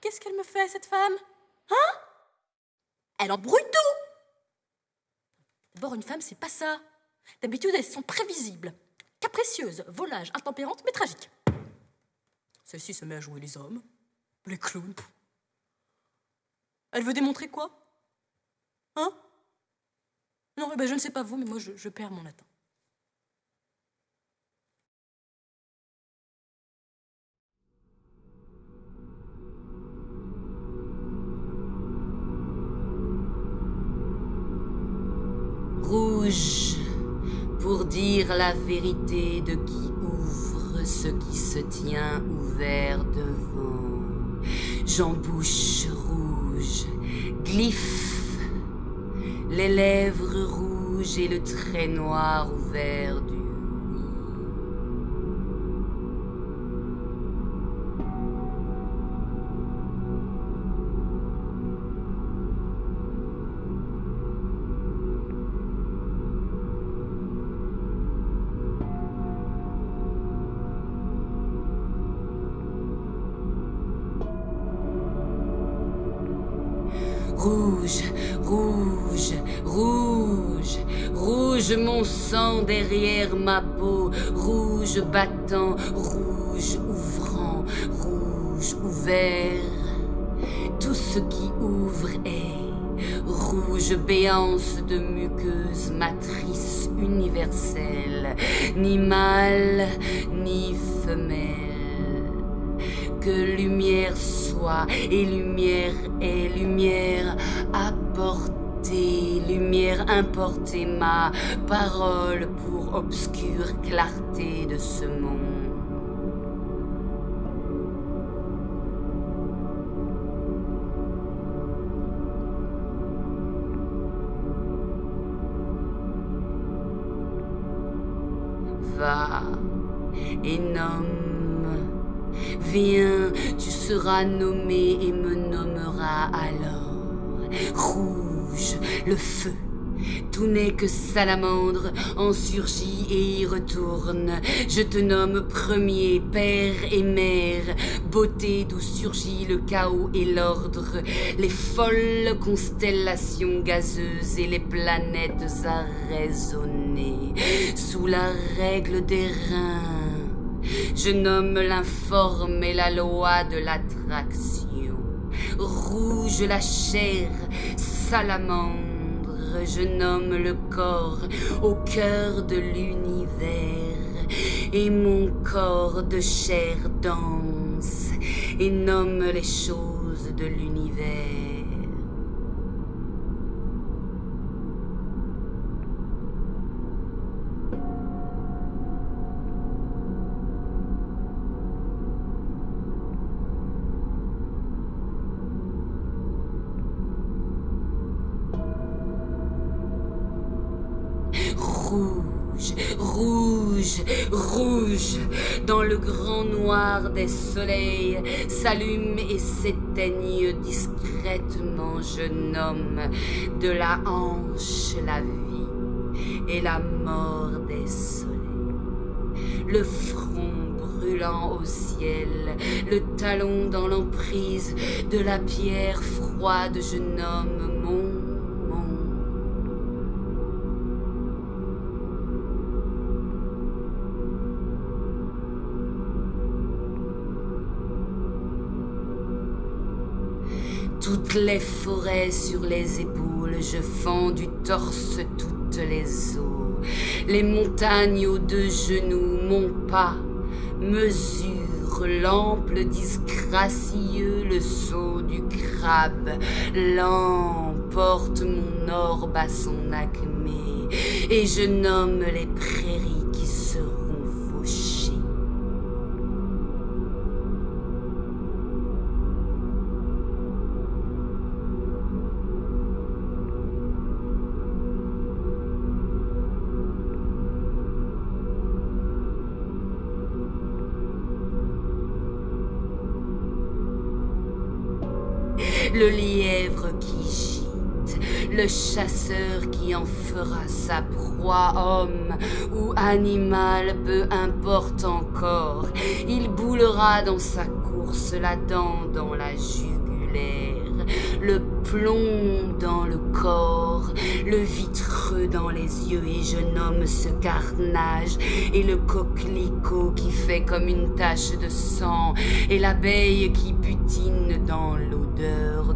Qu'est-ce qu'elle me fait, cette femme? Hein? Elle embrouille tout D'abord, une femme, c'est pas ça. D'habitude, elles sont prévisibles, capricieuses, volages, intempérantes, mais tragiques. Celle-ci se met à jouer les hommes, les clowns. Elle veut démontrer quoi? Hein? Non, eh ben, je ne sais pas vous, mais moi, je, je perds mon latin. La vérité de qui ouvre ce qui se tient ouvert devant. J'embouche rouge, glyphe, les lèvres rouges et le trait noir ouvert du derrière ma peau, rouge battant, rouge ouvrant, rouge ouvert. Tout ce qui ouvre est rouge béance de muqueuse matrice universelle, ni mâle, ni femelle que lumière soit et lumière est lumière lumière importée, ma parole pour obscure clarté de ce monde. Va et nomme Viens, tu seras nommé et me nommeras alors. Le feu. Tout n'est que salamandre, en surgit et y retourne. Je te nomme premier, père et mère, beauté d'où surgit le chaos et l'ordre, les folles constellations gazeuses et les planètes à résonner sous la règle des reins je nomme l'informe et la loi de l'attraction. Rouge la chair, salamandre, je nomme le corps au cœur de l'univers. Et mon corps de chair danse et nomme les choses de l'univers. Rouge, dans le grand noir des soleils, s'allume et s'éteignent discrètement, je nomme de la hanche la vie et la mort des soleils. Le front brûlant au ciel, le talon dans l'emprise de la pierre froide, je nomme mon Toutes les forêts sur les épaules, je fends du torse toutes les eaux. Les montagnes aux deux genoux, mon pas Mesure l'ample disgracieux, le saut du crabe. L'emporte mon orbe à son acmé, et je nomme les prairies le chasseur qui en fera sa proie, homme ou animal, peu importe encore, il boulera dans sa course la dent dans la jugulaire, le plomb dans le corps, le vitreux dans les yeux, et je nomme ce carnage, et le coquelicot qui fait comme une tache de sang, et l'abeille qui butine dans l'odeur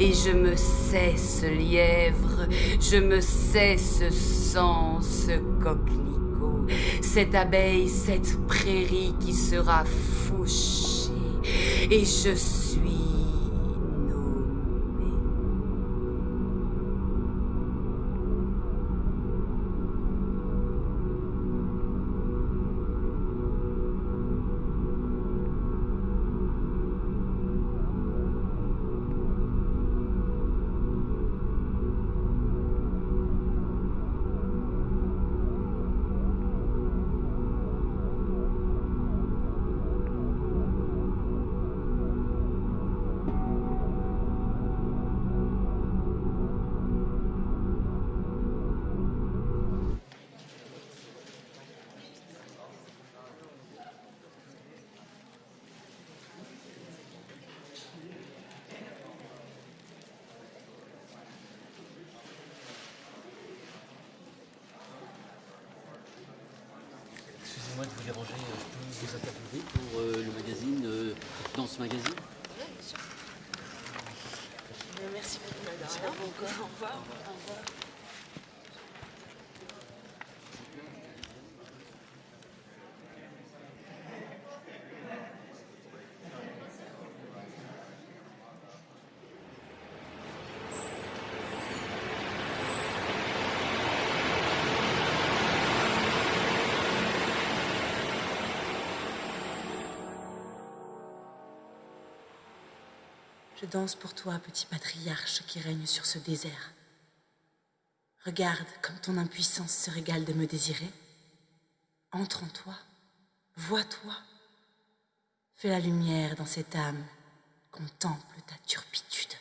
et je me sais ce lièvre, je me sais ce sang, ce coquelicot, cette abeille, cette prairie qui sera fauchée, et je suis danse pour toi, petit patriarche qui règne sur ce désert. Regarde comme ton impuissance se régale de me désirer. Entre en toi, vois-toi. Fais la lumière dans cette âme, contemple ta turpitude.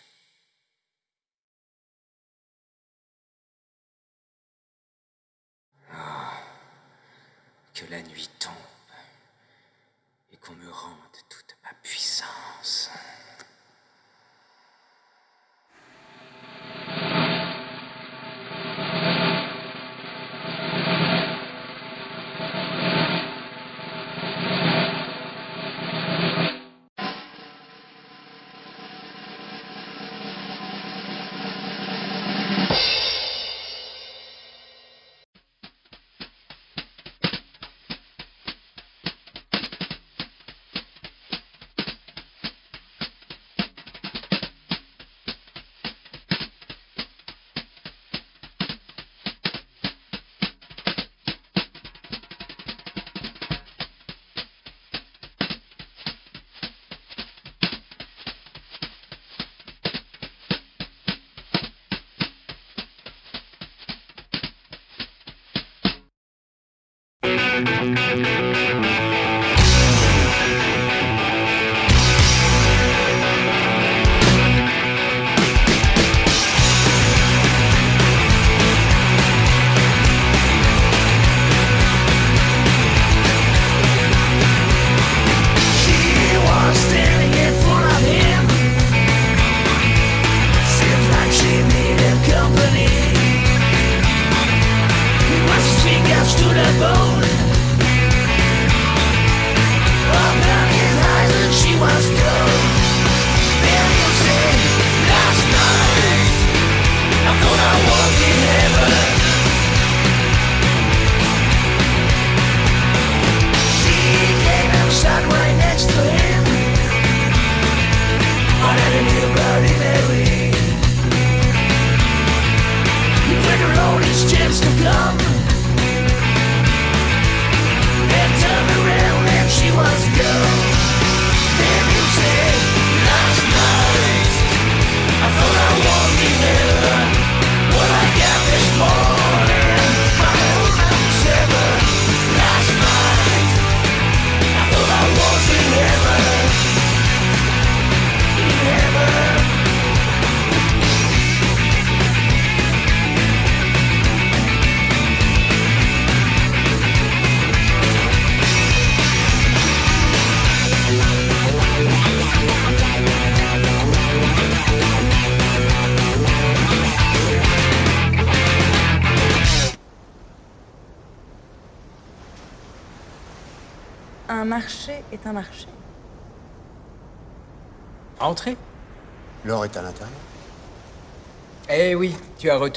Que la nuit tombe et qu'on me rende toute ma puissance.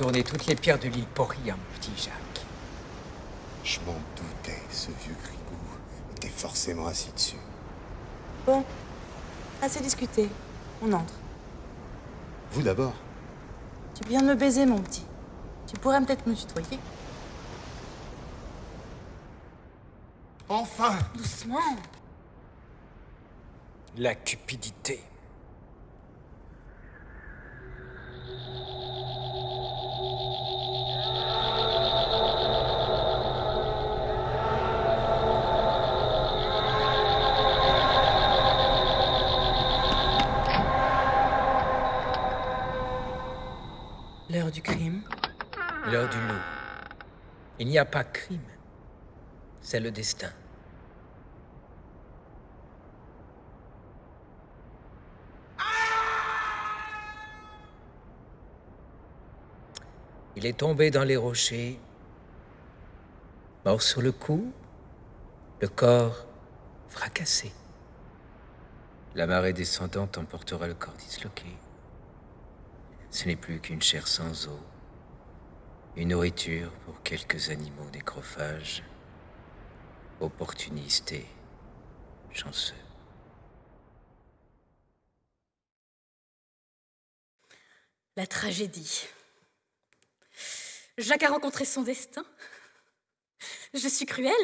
Retourné toutes les pierres de l'île pour rien, mon petit Jacques. Je m'en doutais, ce vieux gribou était forcément assis dessus. Bon, assez discuté. On entre. Vous d'abord. Tu viens de me baiser, mon petit. Tu pourrais peut-être me tutoyer. Enfin Doucement. La cupidité. Il n'y a pas crime. C'est le destin. Il est tombé dans les rochers, mort sur le cou, le corps fracassé. La marée descendante emportera le corps disloqué. Ce n'est plus qu'une chair sans eau, une nourriture pour quelques animaux nécrophages, opportunistes et chanceux. La tragédie. Jacques a rencontré son destin. Je suis cruelle,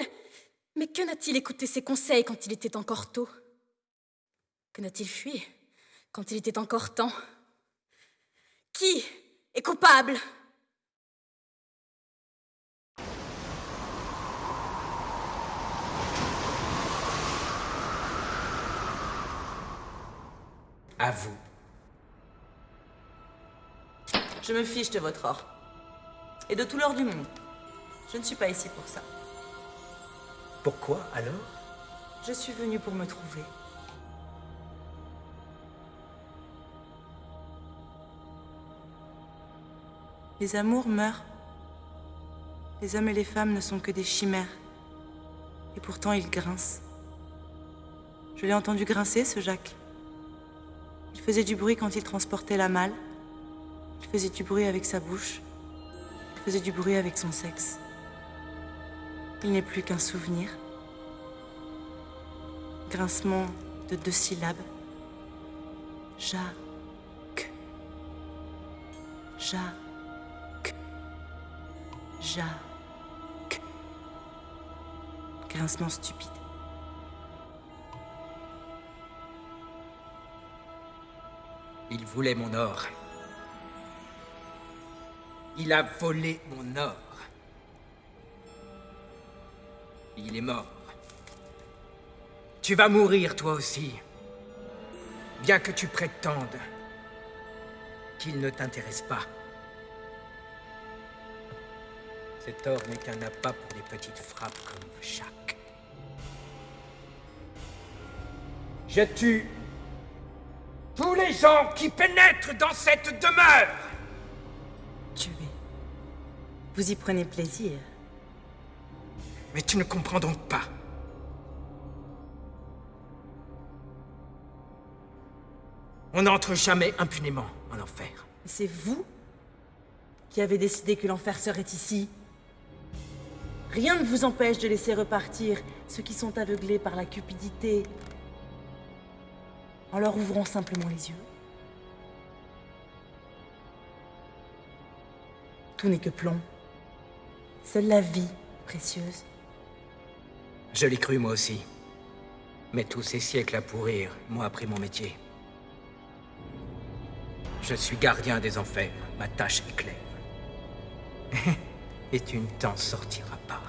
mais que n'a-t-il écouté ses conseils quand il était encore tôt? Que n'a-t-il fui quand il était encore temps? Qui est coupable? À vous. Je me fiche de votre or. Et de tout l'or du monde. Je ne suis pas ici pour ça. Pourquoi alors? Je suis venue pour me trouver. Les amours meurent. Les hommes et les femmes ne sont que des chimères. Et pourtant, ils grincent. Je l'ai entendu grincer, ce Jacques. Il faisait du bruit quand il transportait la malle. Il faisait du bruit avec sa bouche. Il faisait du bruit avec son sexe. Il n'est plus qu'un souvenir. Grincement de deux syllabes. Jacques. Jacques. Jacques. Grincement stupide. Il voulait mon or. Il a volé mon or. Il est mort. Tu vas mourir toi aussi. Bien que tu prétendes qu'il ne t'intéresse pas. Cet or n'est qu'un appât pour des petites frappes comme chaque. Je tue tous les gens qui pénètrent dans cette demeure Tuer. Vous y prenez plaisir. Mais tu ne comprends donc pas. On n'entre jamais impunément en enfer. C'est vous qui avez décidé que l'enfer serait ici. Rien ne vous empêche de laisser repartir ceux qui sont aveuglés par la cupidité en leur ouvrant simplement les yeux. Tout n'est que plomb. Seule la vie précieuse. Je l'ai cru moi aussi. Mais tous ces siècles à pourrir m'ont appris mon métier. Je suis gardien des enfers. Ma tâche est claire. Et tu ne t'en sortiras pas,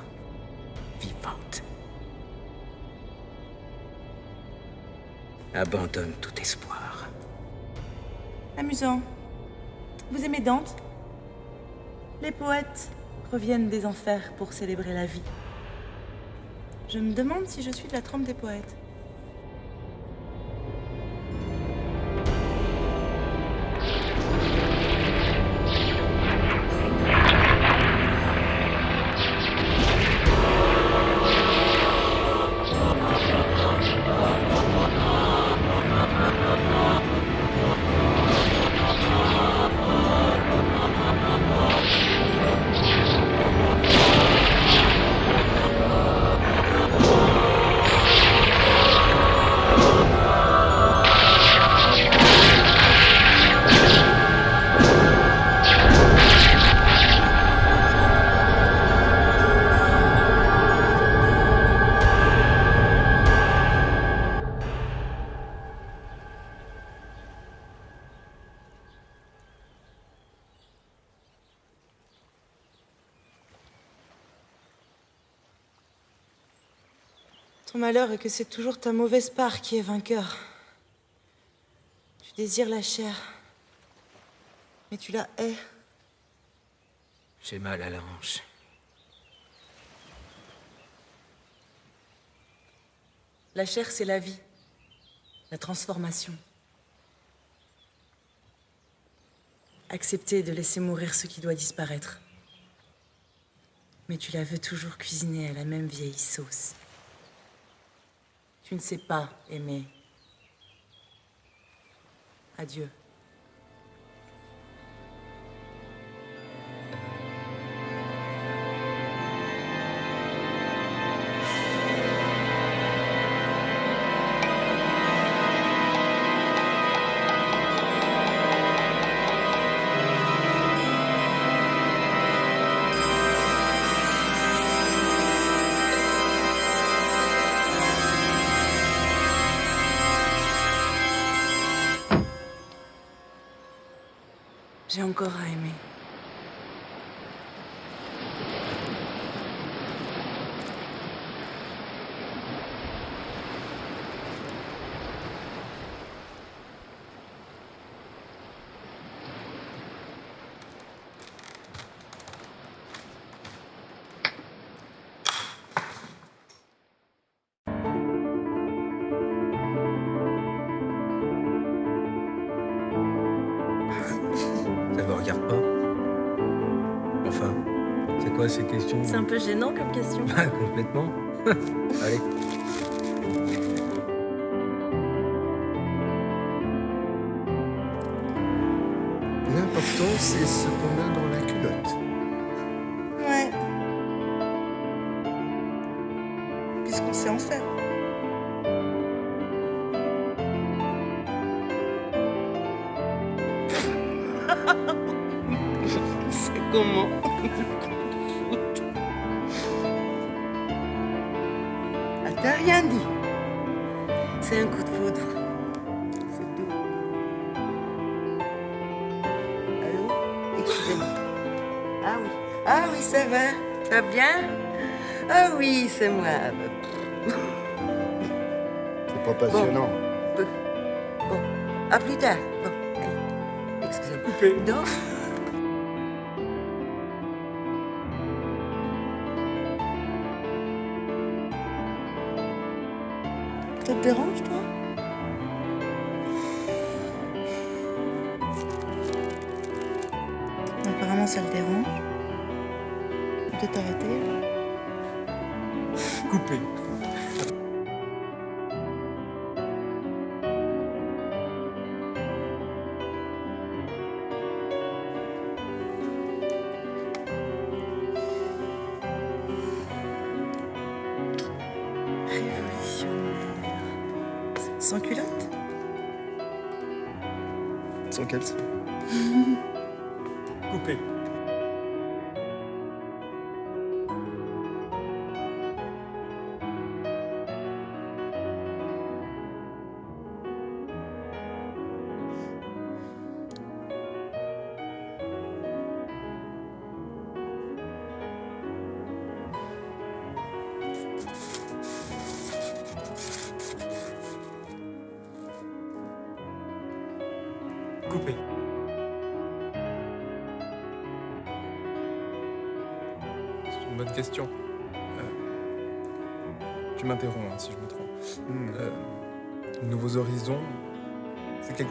Abandonne tout espoir. Amusant. Vous aimez Dante? Les poètes reviennent des enfers pour célébrer la vie. Je me demande si je suis de la trempe des poètes. Malheur est que c'est toujours ta mauvaise part qui est vainqueur. Tu désires la chair, mais tu la hais. J'ai mal à la hanche. La chair, c'est la vie, la transformation. Accepter de laisser mourir ce qui doit disparaître. Mais tu la veux toujours cuisiner à la même vieille sauce. Tu ne sais pas aimer. Adieu. J'ai encore à aimer. Quoi ces questions C'est un peu gênant comme question. Bah, complètement. Allez. L'important, c'est ce qu'on a dans la culotte. Va. Bien? Ah oui, c'est moi. C'est pas passionnant. Bon. Bon. À plus tard. Bon. Allez. Excusez-moi. Non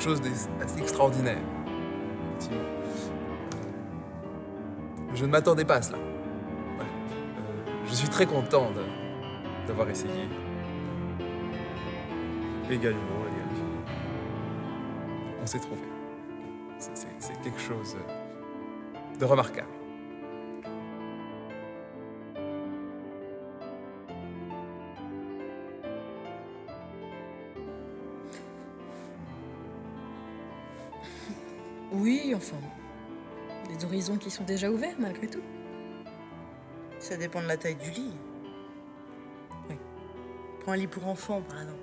chose extraordinaire. Je ne m'attendais pas à cela. Euh, je suis très content d'avoir essayé. Également, également. On s'est trouvé. C'est quelque chose de remarquable. Enfin. Des horizons qui sont déjà ouverts, malgré tout. Ça dépend de la taille du lit. Oui. Prends un lit pour enfants, par exemple.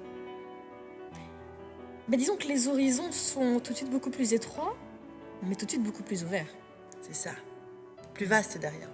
Bah, disons que les horizons sont tout de suite beaucoup plus étroits, mais tout de suite beaucoup plus ouverts. C'est ça. Plus vaste derrière.